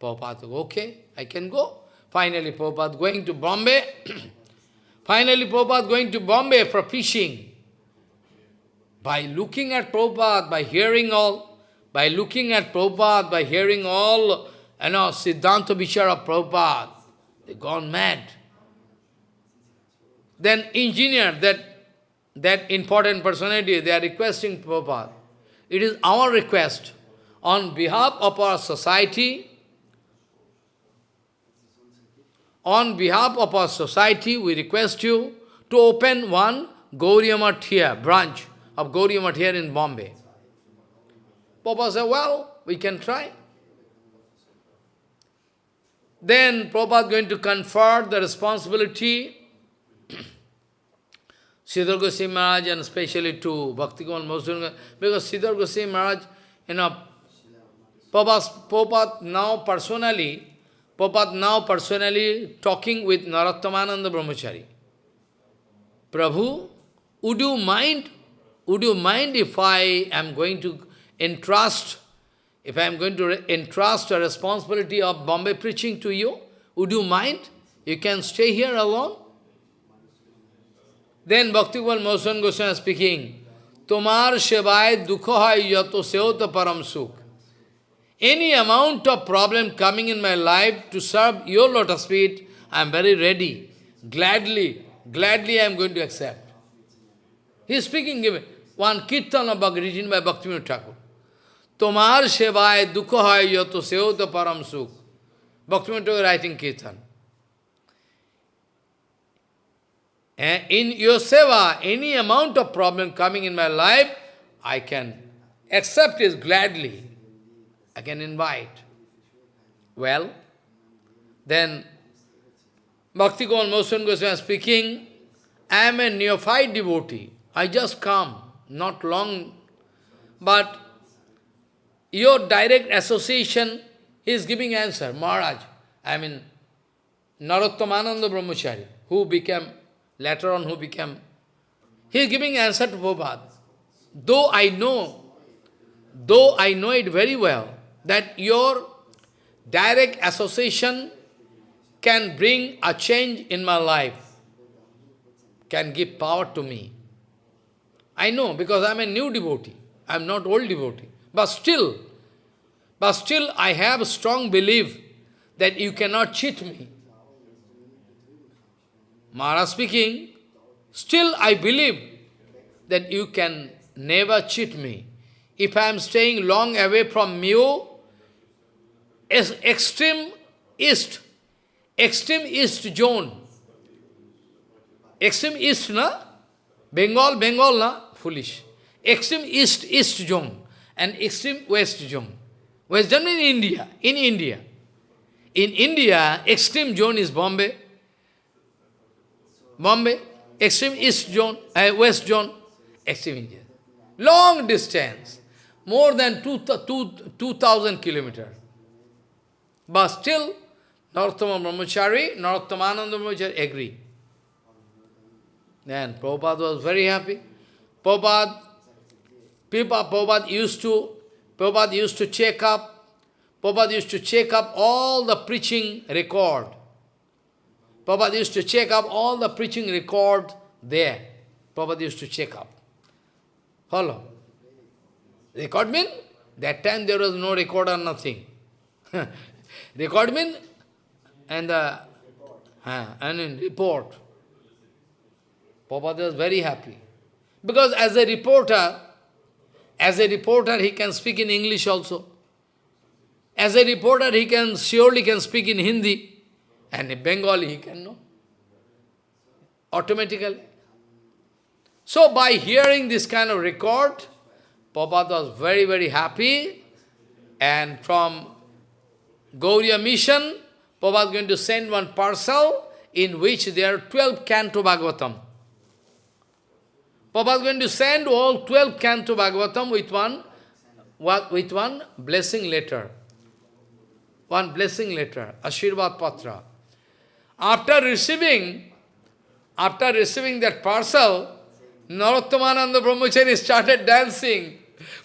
Prabhupada, okay, I can go. Finally, Prabhupada going to Bombay. Finally, Prabhupada going to Bombay for fishing. By looking at Prabhupada, by hearing all, by looking at Prabhupada, by hearing all, you know, Siddhanta Vichara Prabhupada, they gone mad. Then engineer, that, that important personality, they are requesting Prabhupada. It is our request on behalf of our society, on behalf of our society, we request you to open one Gaudiya branch of Gaudiya Math here in Bombay. Papa said, well, we can try. Then Prabhupada going to confer the responsibility Sridhar Goswami Maharaj and especially to Bhakti Kamal Mausudanga, because Sridhar Goswami Maharaj, you know, Prabhupada now personally Prabhupada now personally talking with Narottomananda Brahmachari. Prabhu, would you mind, would you mind if I am going to entrust, if I am going to entrust a responsibility of Bombay preaching to you? Would you mind? You can stay here alone? Then Bhaktival Mosan Goswami speaking, Tomar Shevai Dukha Hai Yato Seota Param Sukh. Any amount of problem coming in my life to serve your lotus feet, I am very ready. Gladly, gladly I am going to accept. He is speaking, one kirtan of Bhakti written by Bhaktivinoda Thakur. Tomar sevai dukha hai yato seota param sukh. Bhaktivinoda Thakur writing kirtan. And in your seva, any amount of problem coming in my life, I can accept it gladly. I can invite. Well, then Bhakti Kamal Mosan Goswami speaking, I am a neophyte devotee. I just come, not long, but your direct association, is giving answer, Maharaj. I mean, Narottomananda Brahmachari, who became, later on who became, he is giving answer to Prabhupada. Though I know, though I know it very well, that your direct association can bring a change in my life, can give power to me. I know, because I am a new devotee. I am not old devotee. But still, but still I have a strong belief that you cannot cheat me. Maharaj speaking, still I believe that you can never cheat me. If I am staying long away from you, extreme east, extreme east zone. Extreme east, na? Bengal, Bengal, na? Foolish. Extreme east, east zone and extreme west zone. West zone in India, in India. In India, extreme zone is Bombay. Bombay, extreme east zone, uh, west zone, extreme India. Long distance, more than 2,000 2, kilometers. But still, Narottama Brahmachari, Narottomananda Brahmachari agree. Then Prabhupada was very happy. Prabhupada, used to, Prabhupada used to check up, Prabhupada used to check up all the preaching record. Prabhupada used to check up all the preaching record there. Prabhupada used to check up. Follow. Record mean? That time there was no record or nothing. Record mean and the uh, and in report. Prabhupada was very happy. Because as a reporter, as a reporter he can speak in English also. As a reporter he can surely can speak in Hindi. And in Bengali he can know. Automatically. So by hearing this kind of record, Prabhupada was very, very happy. And from Gaudiya mission, Prabhupada is going to send one parcel in which there are 12 canto Bhagavatam. Prabhupada is going to send all 12 canto Bhagavatam with one, with one blessing letter. One blessing letter, Ashirvad Patra. After receiving, after receiving that parcel, Narottomananda Brahmachari started dancing.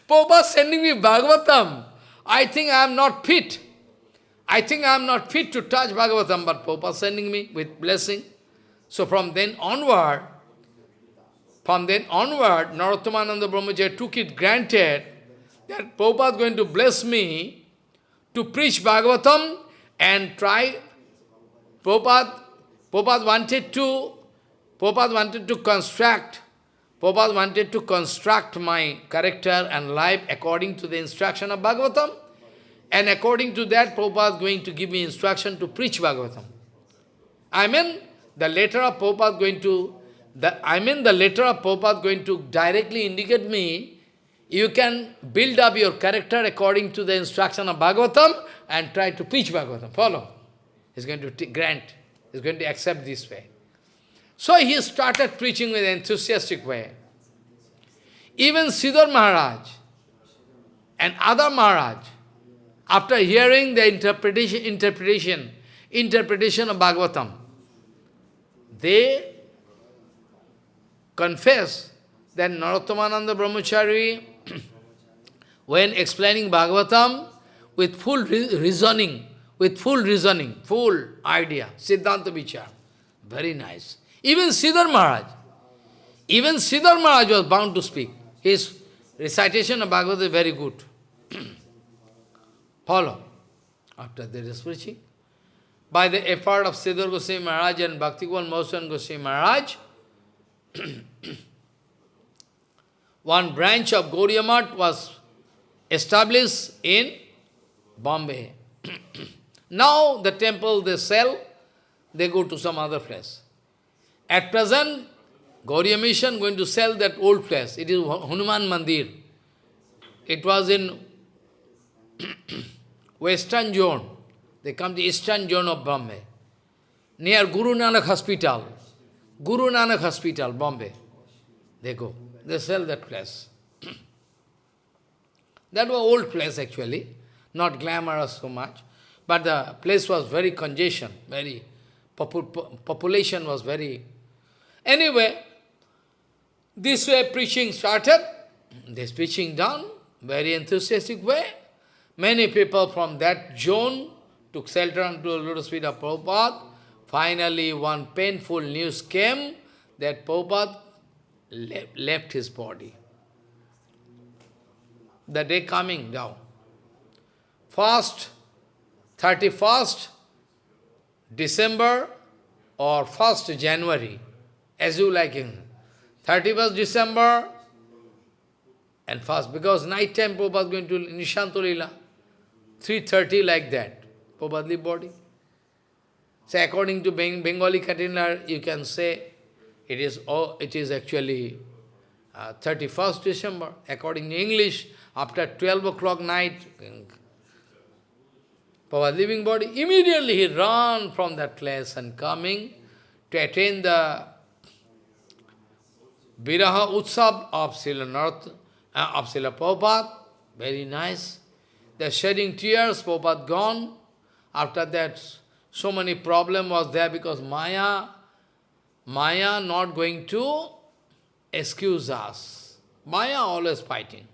Prabhupada sending me Bhagavatam. I think I am not fit. I think I am not fit to touch Bhagavatam, but Prabhupada sending me with blessing. So from then onward, from then onward, Narottomananda Brahmachari took it granted that Prabhupada is going to bless me to preach Bhagavatam and try. Prabhupada, Prabhupada wanted to, Prabhupada wanted to construct Prabhupada wanted to construct my character and life according to the instruction of Bhagavatam. And according to that, Prabhupada is going to give me instruction to preach Bhagavatam. I mean, the letter of Prabhupada is going to, I mean the letter of Prabhupada going to directly indicate me, you can build up your character according to the instruction of Bhagavatam and try to preach Bhagavatam. Follow. He's going to grant, he's going to accept this way. So he started preaching with enthusiastic way. Even Sridhar Maharaj and other Maharaj, after hearing the interpretation, interpretation, interpretation of Bhagavatam, they confess that Narottomananda Brahmachari, when explaining Bhagavatam, with full reasoning, with full reasoning, full idea, Siddhanta Vichar, very nice. Even Sridhar Maharaj, even Sridhar Maharaj was bound to speak. His recitation of Bhagavad is very good. Follow. After that is preaching. By the effort of Sridhar Goswami Maharaj and Bhaktivan Mosan Goswami Maharaj, one branch of Gaudiya was established in Bombay. now the temple they sell, they go to some other place. At present, Gaudiya Mission going to sell that old place. It is Hanuman Mandir. It was in western zone. They come to eastern zone of Bombay. Near Guru Nanak Hospital. Guru Nanak Hospital, Bombay. They go. They sell that place. that was old place actually. Not glamorous so much. But the place was very congestion, very population was very Anyway, this way preaching started, this preaching done, very enthusiastic way. Many people from that zone took shelter unto lotus feet of Prabhupada. Finally, one painful news came that Prabhupada left his body. The day coming down. First, 31st December or 1st January, as you like in 31st December and fast, because night time Prabhupada is going to Nishantolila, 3.30 like that, Prabhupada body. So according to Bengali calendar, you can say it is, oh, it is actually uh, 31st December. According to English, after 12 o'clock night, Prabhupada living body, immediately he ran from that place and coming to attain the Viraha Utsav of Srila North, uh, of Srila Prabhupada, very nice. They're shedding tears, Prabhupada gone. After that, so many problem was there because Maya, Maya not going to excuse us. Maya always fighting.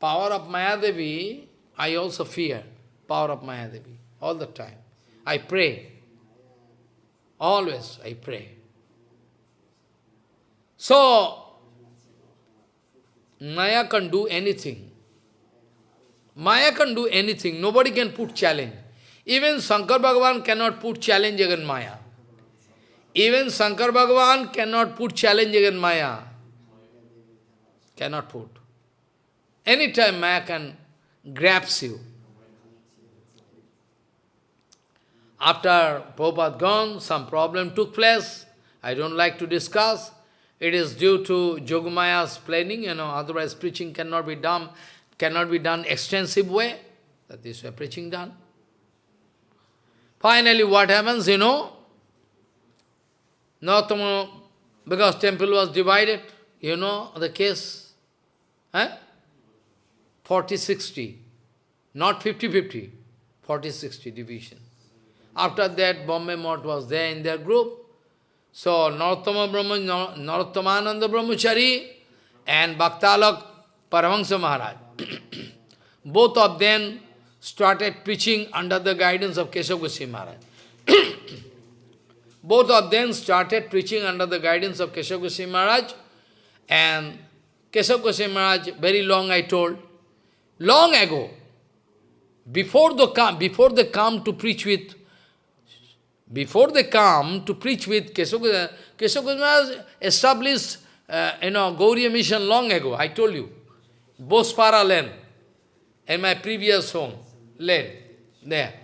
Power of Maya Devi, I also fear. Power of Maya Devi, all the time. I pray. Always I pray. So, Maya can do anything. Maya can do anything. Nobody can put challenge. Even Shankar Bhagavan cannot put challenge against Maya. Even Shankar Bhagavan cannot put challenge against Maya. Cannot put. Anytime Maya can grabs you. After Prabhupada gone, some problem took place. I don't like to discuss. It is due to Jogamaya's planning, you know, otherwise preaching cannot be done, cannot be done extensive way. That this way preaching done. Finally, what happens, you know? Nautama, because temple was divided, you know the case? Eh? 40-60, not 50-50, 40-60 division. After that, Bombay Mott was there in their group. So, Narottama Brahma, Narottomananda Brahmachari and Bhaktalak Paramahansa Maharaj. Both of them started preaching under the guidance of Keshav Goswami Maharaj. Both of them started preaching under the guidance of Keshav Goswami Maharaj. And Keshav Goswami Maharaj, very long I told, long ago, before, the, before they come to preach with before they come to preach with Keshav Goswami established uh, you know, Gaudiya mission long ago, I told you. Bosepara land, in my previous home, land, there.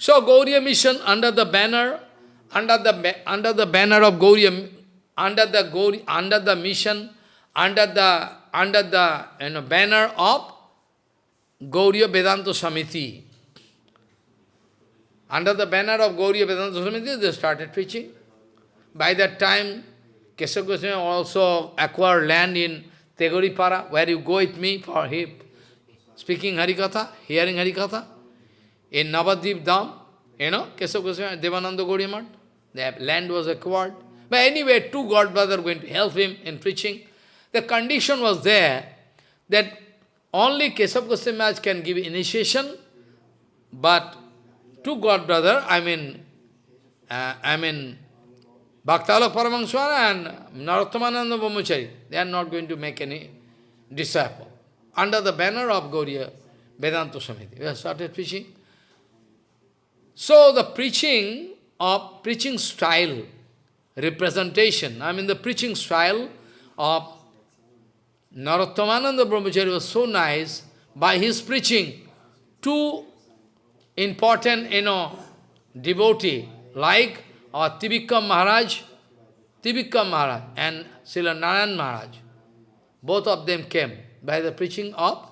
So Gaudiya mission under the banner, under the under the banner of Gaudiya, under the Gauri, under the mission, under the under the you know, banner of Gaudiya Vedanta Samiti. Under the banner of Gaudiya Vedanta Samiti, they started preaching. By that time, Keshav Goswami also acquired land in Tegharipara, where you go with me for him, speaking Harikatha, hearing Harikatha. In Navadvip Dham, you know, Keshav Goswami, Devananda Gaudiya the land was acquired. But anyway, two godbrothers going to help him in preaching. The condition was there that only Keshav Goswami can give initiation, but two god brother, I mean, uh, I mean, Bhaktalok Paramahansa and Narottomananda Brahmachari, they are not going to make any disciple. Under the banner of Gaudiya Vedanta Samiti, we have started preaching. So the preaching of preaching style, representation, I mean the preaching style of Narottomananda Brahmachari was so nice, by his preaching, two important, you know, devotee, like uh, our Trivikram Maharaj, Trivikram Maharaj and Srila Narayan Maharaj. Both of them came by the preaching of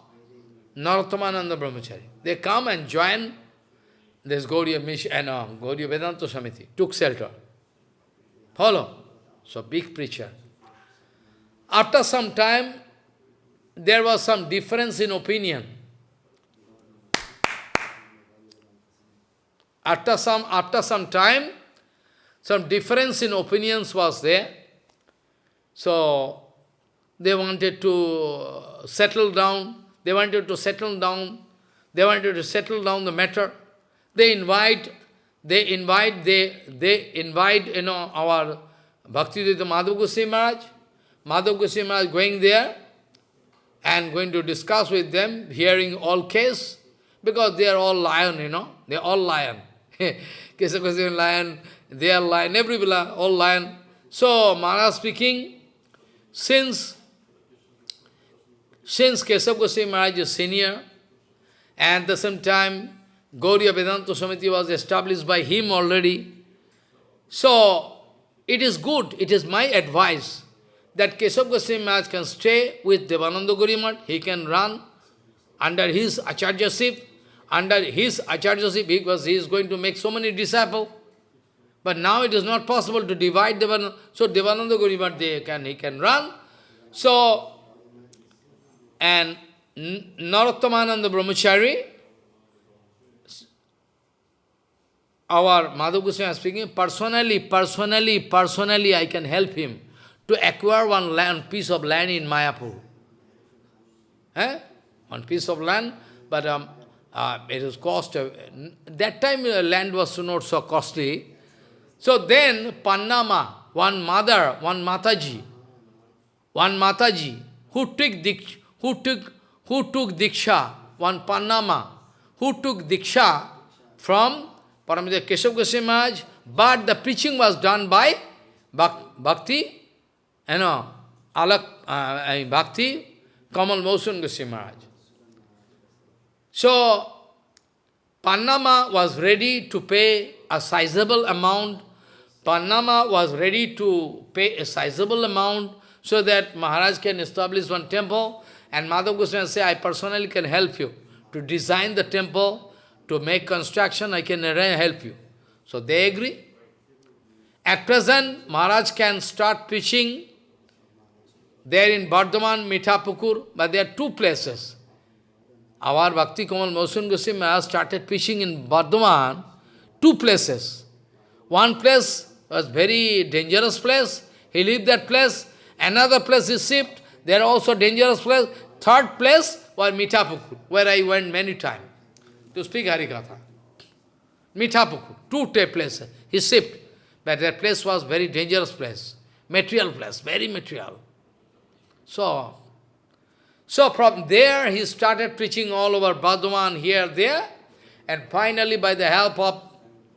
Narottomananda Brahmachari. They come and join this Gaudiya Mission and uh, Gaudiya Vedanta Samiti, took shelter. Follow? So big preacher. After some time, there was some difference in opinion. After some, after some time, some difference in opinions was there. So, they wanted to settle down, they wanted to settle down, they wanted to settle down the matter. They invite, they invite, they, they invite, you know, our Bhaktivedanta Madhav Goswami Maharaj, Madhav Goswami Maharaj going there and going to discuss with them, hearing all case, because they are all lion, you know, they are all lion. Keshav Goswami lion, they are lion, everybody all lion. So Maharaj speaking, since since Keshav Goswami Maharaj is senior, and at the same time Gaudiya Vedanta Samiti was established by him already, so it is good, it is my advice that Keshav Goswami Maharaj can stay with Devananda Gurimat, he can run under his acharyaship, under his acharyaship because he is going to make so many disciples. But now it is not possible to divide Devananda. So Devananda Gurimat, they can, he can run. So, and Narottomananda Brahmachari, our Goswami speaking, personally, personally, personally I can help him to acquire one land, piece of land in Mayapur. Eh? One piece of land, but um, uh, it was cost, uh, that time uh, land was not so costly. So then Pannama, one mother, one Mataji, one Mataji, who took who took who took Diksha, one Pannama, who took Diksha from Keshav Goswami Maharaj, but the preaching was done by Bhakti, you know, Alak, uh, Bhakti, Kamal Mosun Goswami Maharaj. So, Pannama was ready to pay a sizable amount. Pannama was ready to pay a sizable amount so that Maharaj can establish one temple. And Madhav Goswami say, I personally can help you to design the temple, to make construction, I can help you. So they agree. At present, Maharaj can start preaching there in Bardhaman, Mithapukur, but there are two places. Our Bhakti Kamal Mosun Goswami Maharaj started preaching in Bardhaman, two places. One place was very dangerous place, he left that place. Another place is shipped, there are also dangerous place. Third place was Mithapukur, where I went many times to speak Harikatha. Mithapukur, two places, he shipped. But that place was very dangerous place, material place, very material. So, so from there he started preaching all over Bardhaman, here, there, and finally by the help of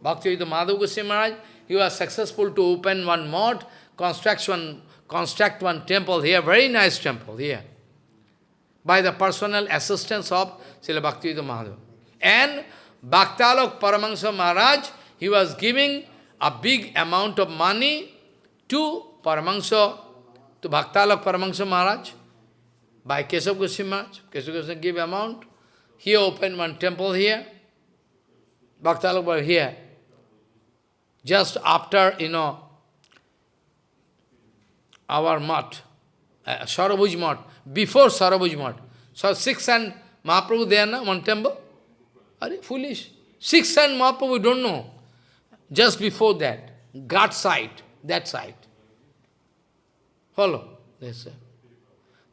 Bhaktivedanta Madhav Goswami Maharaj, he was successful to open one mosque, construct one, construct one temple here, very nice temple here, by the personal assistance of Srila Bhaktivedanta Madhav. And Bhaktalok Paramahansa Maharaj, he was giving a big amount of money to Paramahansa, to Bhaktalak Paramahansa Maharaj, by Kesav Goswami Maharaj. Kesav Goswami give amount. He opened one temple here. Bhaktalak was here. Just after, you know, our mat, uh, Sarabhuj mat, before Sarabhuj mat. So six and Mahaprabhu there, na, one temple. Are you foolish? Six and Mahaprabhu, we don't know. Just before that, Ghat side, that side. Follow? This way.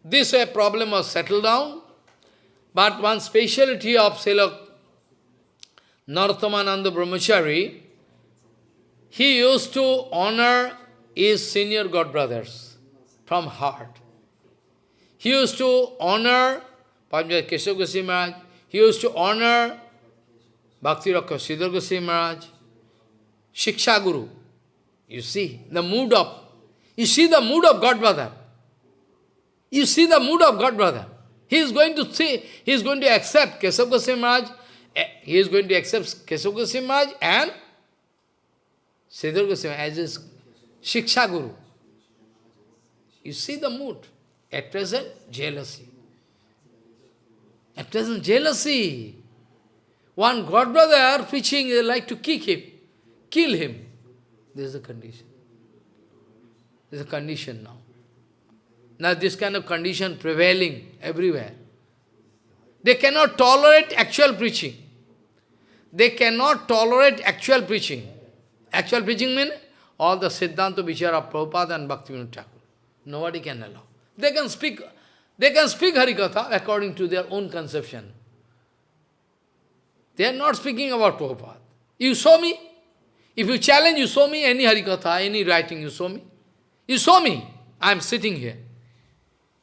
This way problem was settled down, but one speciality of Srila Narothamananda Brahmachari, he used to honor his senior god brothers from heart. He used to honor Panjat Keshav Maharaj, he used to honor Bhakti Rakha Sridhar Goswami Maharaj, Shiksha Guru. You see the mood of, you see the mood of God brother. You see the mood of God brother. He is going to see, he is going to accept Kesav Goswami Maharaj, eh, he is going to accept Kesav Goswami Maharaj and Sridhar Goswami as his Shiksha Guru. You see the mood. At present, jealousy. At present, jealousy. One God brother preaching, they like to kick him kill him. This is the condition. This is a condition now. Now this kind of condition prevailing everywhere. They cannot tolerate actual preaching. They cannot tolerate actual preaching. Actual preaching means all the Siddhanta Vichara Prabhupada and Bhaktivinoda Thakur. Nobody can allow. They can speak, they can speak Harikatha according to their own conception. They are not speaking about Prabhupada. You saw me? If you challenge, you show me any Harikatha, any writing, you show me. You show me. I am sitting here.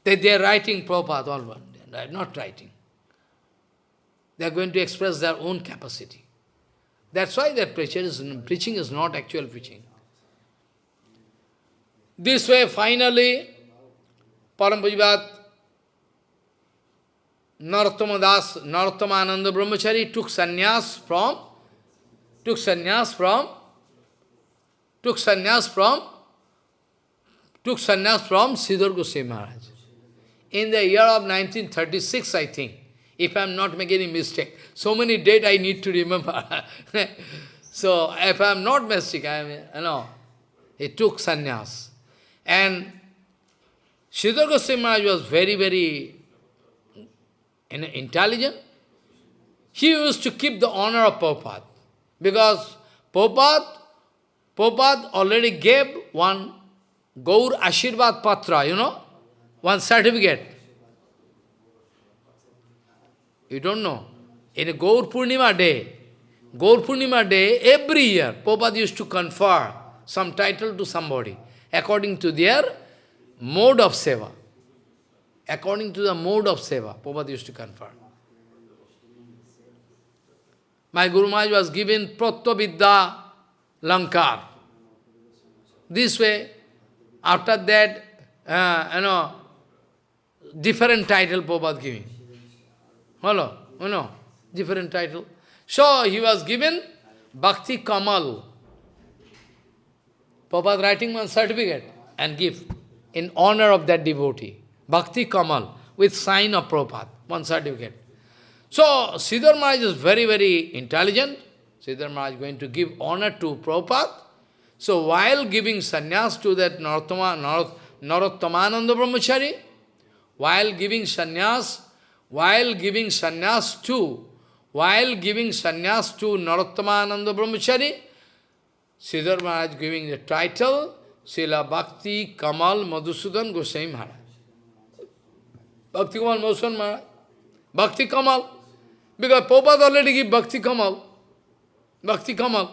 They, they are writing Prabhupada all one. They are not writing. They are going to express their own capacity. That's why is, preaching is not actual preaching. This way, finally, Parampajivat Narottama Das, Narottama Brahmachari took sannyas from, took sannyas from took sannyas from took sannyas from Sridhar Goswami Maharaj. In the year of 1936, I think, if I am not making any mistake. So many dates I need to remember. so if I am not mistaken, I am, you know, he took sannyas. And Sridhar Goswami Maharaj was very, very intelligent. He used to keep the honor of Prabhupada. Because Prabhupada Prabhupada already gave one Gaur Ashirvad Patra, you know, one certificate. You don't know. In a Gaur Purnima day, Gaur Purnima day, every year, Prabhupada used to confer some title to somebody, according to their mode of seva. According to the mode of seva, Prabhupada used to confer. My Guru Maharaj was given Pratya Lankar. This way, after that, uh, you know, different title Prabhupada giving. Hello, you know, different title. So he was given Bhakti Kamal. Prabhupada writing one certificate and give in honor of that devotee. Bhakti Kamal with sign of Prabhupada, one certificate. So Siddhar Maharaj is very, very intelligent. Siddhar Maharaj is going to give honor to Prabhupada. So while giving sannyas to that Narottama, Narottamananda Brahmachari, while giving sannyas, while giving sannyas to, while giving sannyas to Narottamananda Brahmachari, Siddhar Maharaj giving the title, Sila Bhakti Kamal Madhusudan Goswami Maharaj. Bhakti Kamal Madhusudan Maharaj. Bhakti Kamal. Because Prabhupada already give Bhakti Kamal. Bhakti Kamal.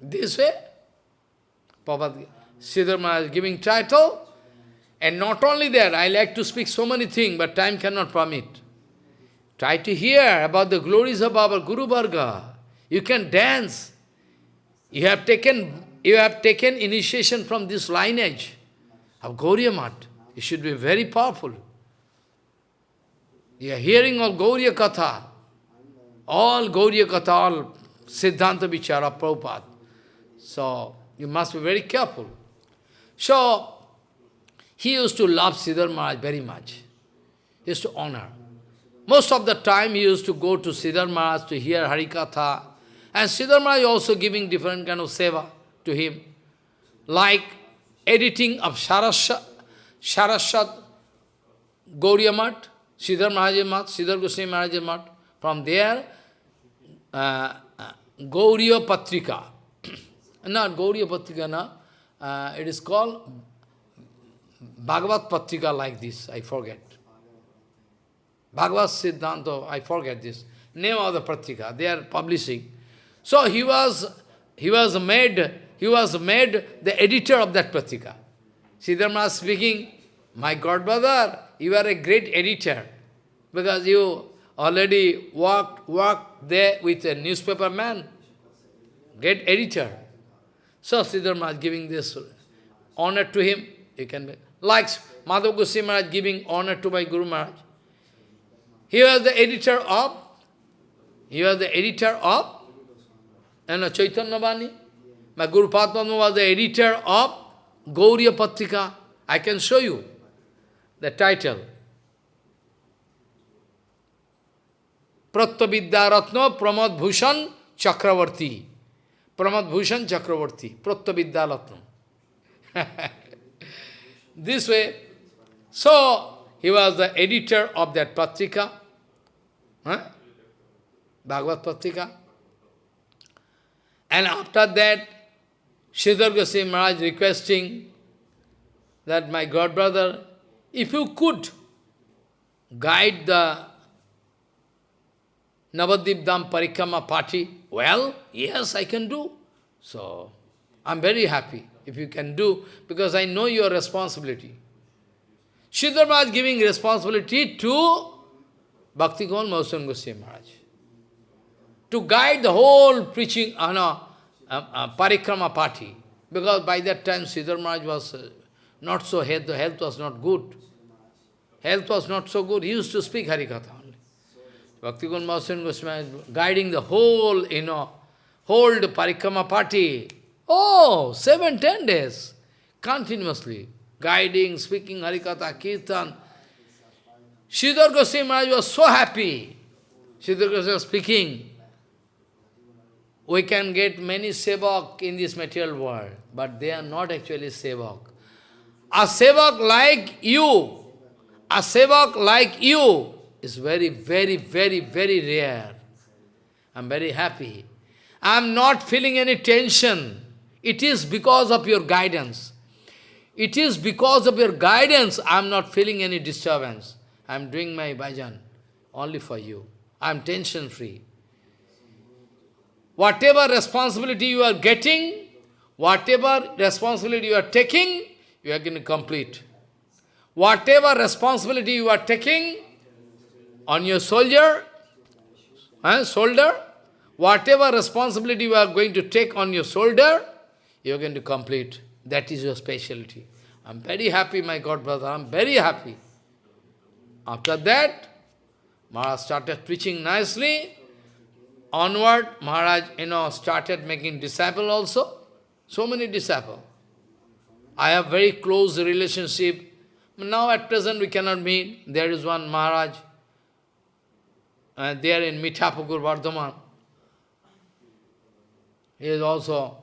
This way, Prabhupada, Sridhar Maharaj giving title, and not only that, I like to speak so many things, but time cannot permit. Try to hear about the glories of our Guru Varga. You can dance. You have taken, you have taken initiation from this lineage of Gaudiya Math. You should be very powerful. You are hearing all Gaudiya Katha, all Gaudiya Katha, all Siddhanta Vichara, Prabhupada. So, you must be very careful. So, he used to love Sridhar Maharaj very much. He used to honor. Most of the time he used to go to Sridhar Maharaj to hear Harikatha. And Sridhar Maharaj also giving different kind of seva to him. Like editing of Saraswat, Saraswat Gaudiya Math, Sridhar Maharaj Math, Sridhar Goswami. From there, uh, uh, Gaudiya Patrika. Not Gaudiya Patrika, no. Uh, it is called Bhagavat Patrika like this, I forget. Bhagavad Siddhanta, I forget this, name of the Patrika, they are publishing. So he was, he was made, he was made the editor of that Patrika. Siddharma speaking, my God brother, you are a great editor, because you already worked, worked there with a newspaper man, great editor. So Siddharma is giving this honor to him, you can be, like Madhav Goswami Maharaj giving honor to my Guru Maharaj. He was the editor of, he was the editor of, you know, Chaitanya Bani. My Guru Padma was the editor of Gaudiya Patrika. I can show you the title. Pratyavidya Ratna Pramod Bhushan Chakravarti. Pramod Bhushan Chakravarti. Pratyavidya Ratna. this way, so he was the editor of that Patrika, huh? Bhagavad Patrika. And after that, Sridhar Goswami Maharaj requesting that my god brother, if you could guide the Navadvip Dham party, well, yes, I can do. So, I'm very happy if you can do, because I know your responsibility. Sridhar Maharaj giving responsibility to Bhakti Kamal Goswami Maharaj. To guide the whole preaching, uh, no, uh, parikrama party. Because by that time Sridhar Maharaj was uh, not so health, the health was not good. Health was not so good. He used to speak Harikatha only. Bhakti Mahushan Goswami guiding the whole, you know, whole parikrama party. Oh, seven, ten days, continuously guiding, speaking Harikatha, Kirtan. Sridhar Goswami Maharaj was so happy. Sridhar Goswami was speaking. We can get many sevak in this material world, but they are not actually sevak. A sevak like you, a sevak like you is very, very, very, very rare. I'm very happy. I'm not feeling any tension. It is because of your guidance. It is because of your guidance I am not feeling any disturbance. I am doing my bhajan only for you. I am tension-free. Whatever responsibility you are getting, whatever responsibility you are taking, you are going to complete. Whatever responsibility you are taking on your soldier, eh, shoulder, whatever responsibility you are going to take on your shoulder, you are going to complete. That is your specialty. I'm very happy, my God brother, I'm very happy. After that, Maharaj started preaching nicely. Onward, Maharaj, you know, started making disciple also. So many disciples. I have very close relationship. Now at present we cannot meet. There is one Maharaj. Uh, there in Mithapukur, Vardhaman. He is also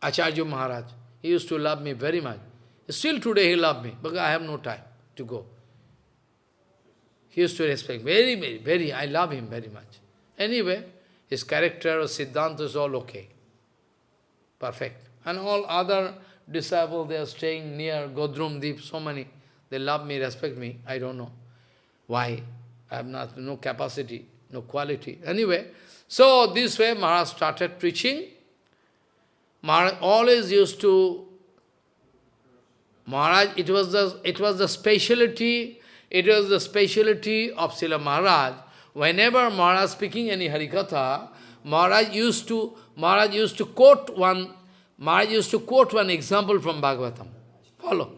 Acharya Maharaj. He used to love me very much. Still today he loves me, but I have no time to go. He used to respect very, very, very, I love him very much. Anyway, his character, of Siddhanta is all okay. Perfect. And all other disciples, they are staying near Godrum Deep, so many. They love me, respect me. I don't know why. I have not, no capacity, no quality. Anyway, so this way Maharaj started preaching. Maharaj always used to, Maharaj, it was the, it was the speciality, it was the speciality of Srila Maharaj. Whenever Maharaj speaking any Harikatha, Maharaj used to, Maharaj used to quote one Maharaj used to quote one example from Bhagavatam. Follow.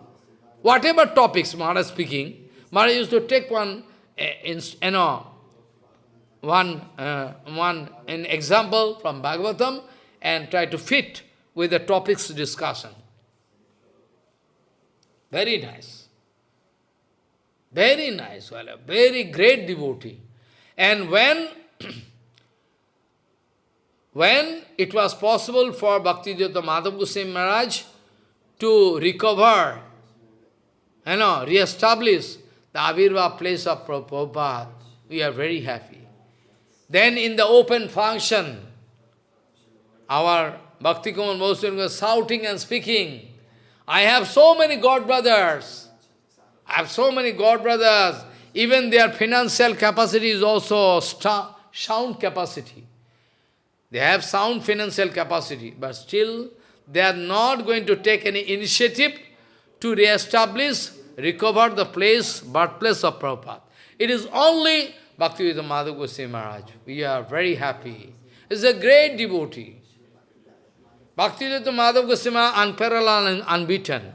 Whatever topics Maharaj speaking, Maharaj used to take one, in, you know, one, uh, one an example from Bhagavatam and try to fit with the topics discussion. Very nice. Very nice, well, a very great devotee. And when when it was possible for Bhakti Bhaktivedanta Madhav Goswami Maharaj to recover, you know, re-establish the Avirbhav place of Prabhupada, we are very happy. Then in the open function, our Bhakti Kumar Goswami was shouting and speaking, I have so many God brothers, I have so many God brothers, even their financial capacity is also sound capacity. They have sound financial capacity, but still they are not going to take any initiative to re-establish, recover the place, birthplace of Prabhupada. It is only Bhaktivedanta Madhav Goswami Maharaj. We are very happy. He is a great devotee. Bhaktivedanta Madhav Goswami is unparalleled and unbeaten.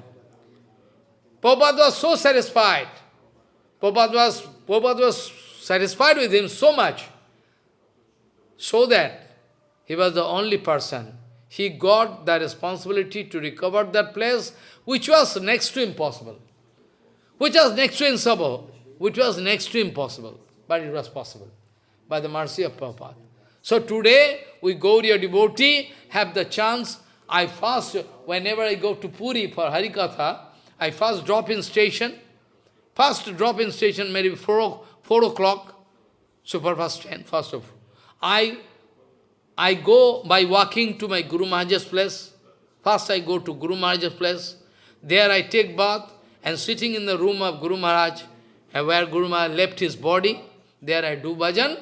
Prabhupada was so satisfied. Prabhupada was, Prabhupada was satisfied with him so much, so that he was the only person. He got the responsibility to recover that place, which was next to impossible. Which was next to impossible. Which was next to impossible. But it was possible. By the mercy of Prabhupada. So today, we your devotee, have the chance. I first, whenever I go to Puri for Harikatha, I first drop in station. First drop in station, maybe 4, 4 o'clock, superfast train, first of I I go by walking to my Guru Maharaj's place. First I go to Guru Maharaj's place. There I take bath and sitting in the room of Guru Maharaj, uh, where Guru Maharaj left his body, there I do bhajan.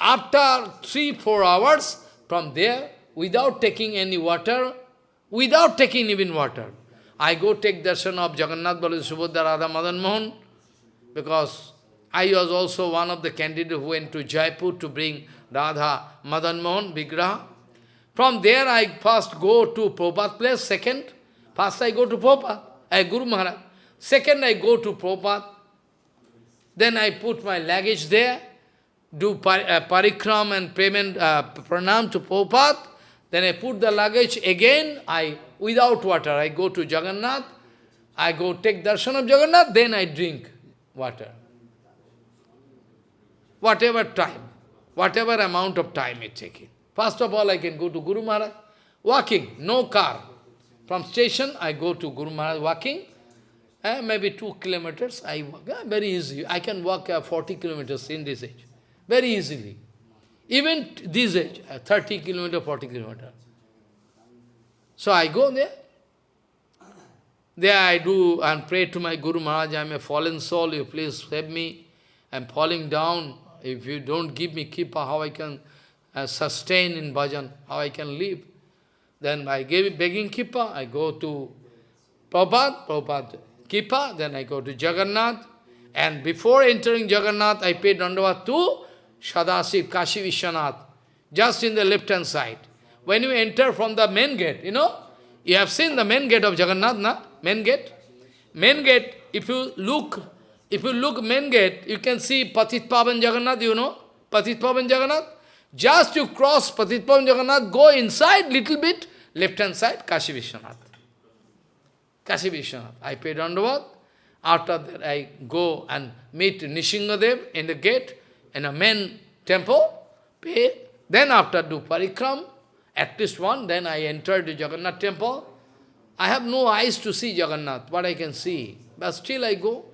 After three, four hours, from there, without taking any water, without taking even water, I go take darshan of Jagannath Baladev Subhadra Radha Madan Mohan, because I was also one of the candidates who went to Jaipur to bring Radha Madan Mohan Vigraha. From there I first go to Prabhupada place, second, first I go to Prabhupada, I Guru Maharaj. Second I go to Prabhupada. Then I put my luggage there, do par, uh, parikram and payment, uh, pranam to Prabhupada. Then I put the luggage again, I without water, I go to Jagannath, I go take darshan of Jagannath, then I drink water. Whatever time whatever amount of time it taking. First of all, I can go to Guru Maharaj, walking, no car. From station, I go to Guru Maharaj walking, eh, maybe two kilometers, I walk, eh, very easy. I can walk uh, 40 kilometers in this age, very easily. Even this age, uh, 30 kilometer, 40 kilometer. So I go there. There I do and pray to my Guru Maharaj, I am a fallen soul, you please save me. I am falling down, if you don't give me kripa, how I can uh, sustain in bhajan, how I can live? Then I gave begging kripa, I go to Prabhupada, Prabhupada kripa, then I go to Jagannath, and before entering Jagannath, I paid dandavat to Sadasiv, Kashi Vishwanath, just in the left-hand side. When you enter from the main gate, you know, you have seen the main gate of Jagannath, na? Main gate. Main gate, if you look, if you look main gate, you can see Patit Pavan Jagannath, you know? Patit Pavan Jagannath. Just you cross Patit Pavan Jagannath, go inside little bit, left-hand side, Kashi Vishwanath. Kashi Vishwanath. I paid Dandavat. After that, I go and meet Nrisinghadev in the gate, in a main temple, pay. Then after do parikram, at least one, then I enter the Jagannath temple. I have no eyes to see Jagannath, but I can see. But still I go.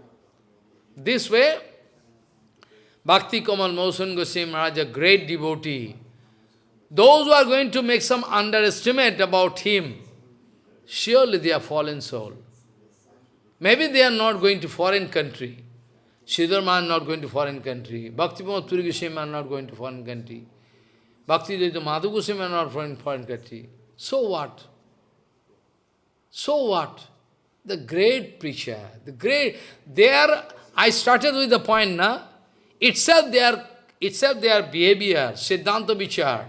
This way, Bhakti Kamal Mohan Goswami Maharaj, a great devotee, those who are going to make some underestimate about him, surely they are fallen soul. Maybe they are not going to foreign country. Sridhar Mahan not going to foreign country. Bhakti Puri Goswami are not going to foreign country. Bhakti Dayita Madhav Goswami are not foreign, foreign country. So what? So what? The great preacher, the great, they are, I started with the point, na? Itself their, itself their behavior, Siddhanta Vichar,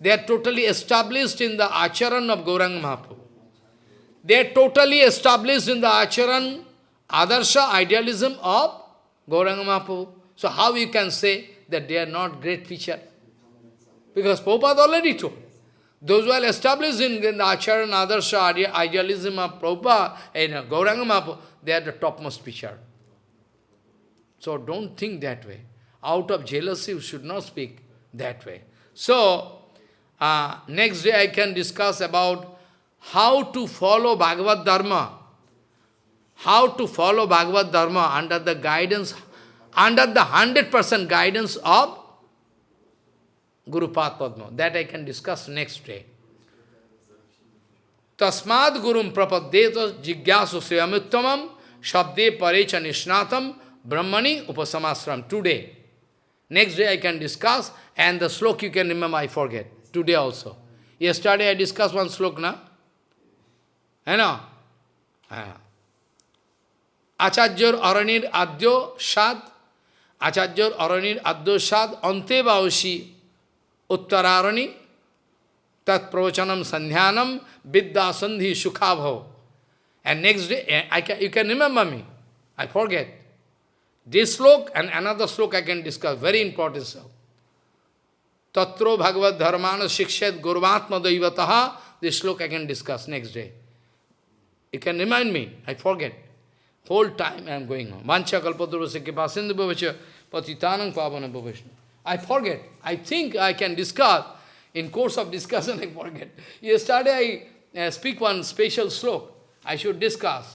they are totally established in the acharan of Gauranga Mahaprabhu. They are totally established in the acharan, adarsha, idealism of Gauranga Mahaprabhu. So how you can say that they are not great preacher? Because Prabhupada already told. Those who are established in, the acharan, adarsha, idealism of Prabhupada, in Gauranga Mahaprabhu, they are the topmost preacher. So don't think that way. Out of jealousy, you should not speak that way. So, uh, next day I can discuss about how to follow Bhagavad Dharma. How to follow Bhagavad Dharma under the guidance, under the 100% guidance of Guru Padma. That I can discuss next day. Tasmad Gurum Prapadyeta Jigyasu Sivamuttamam Shabde Parecha Nishnatam Brahmani Upasamasrayam. Today. Next day I can discuss and the slok you can remember, I forget. Today also. Yesterday I discussed one slok, na? You know? আচার্যর অরণির আদ্য সাদ Aranir অরণির Shad সাদ অন্তে उत्तरारणी तत्प्रवचनम संध्यानम विद्या संधि सुखाभव And next day, I can, you can remember me. I forget. This slok and another slok I can discuss, very important slok. Tatro Bhagavad Dharmana Shikshet Gurvatma Daivataha, this slok I can discuss next day. You can remind me, I forget. Whole time I am going on. Vancha kalpadurvasa kipasindhu bhavasya patitanang pavana bhavasya. I forget. I think I can discuss. In course of discussion, I forget. Yesterday I uh, speak one special slok. I should discuss.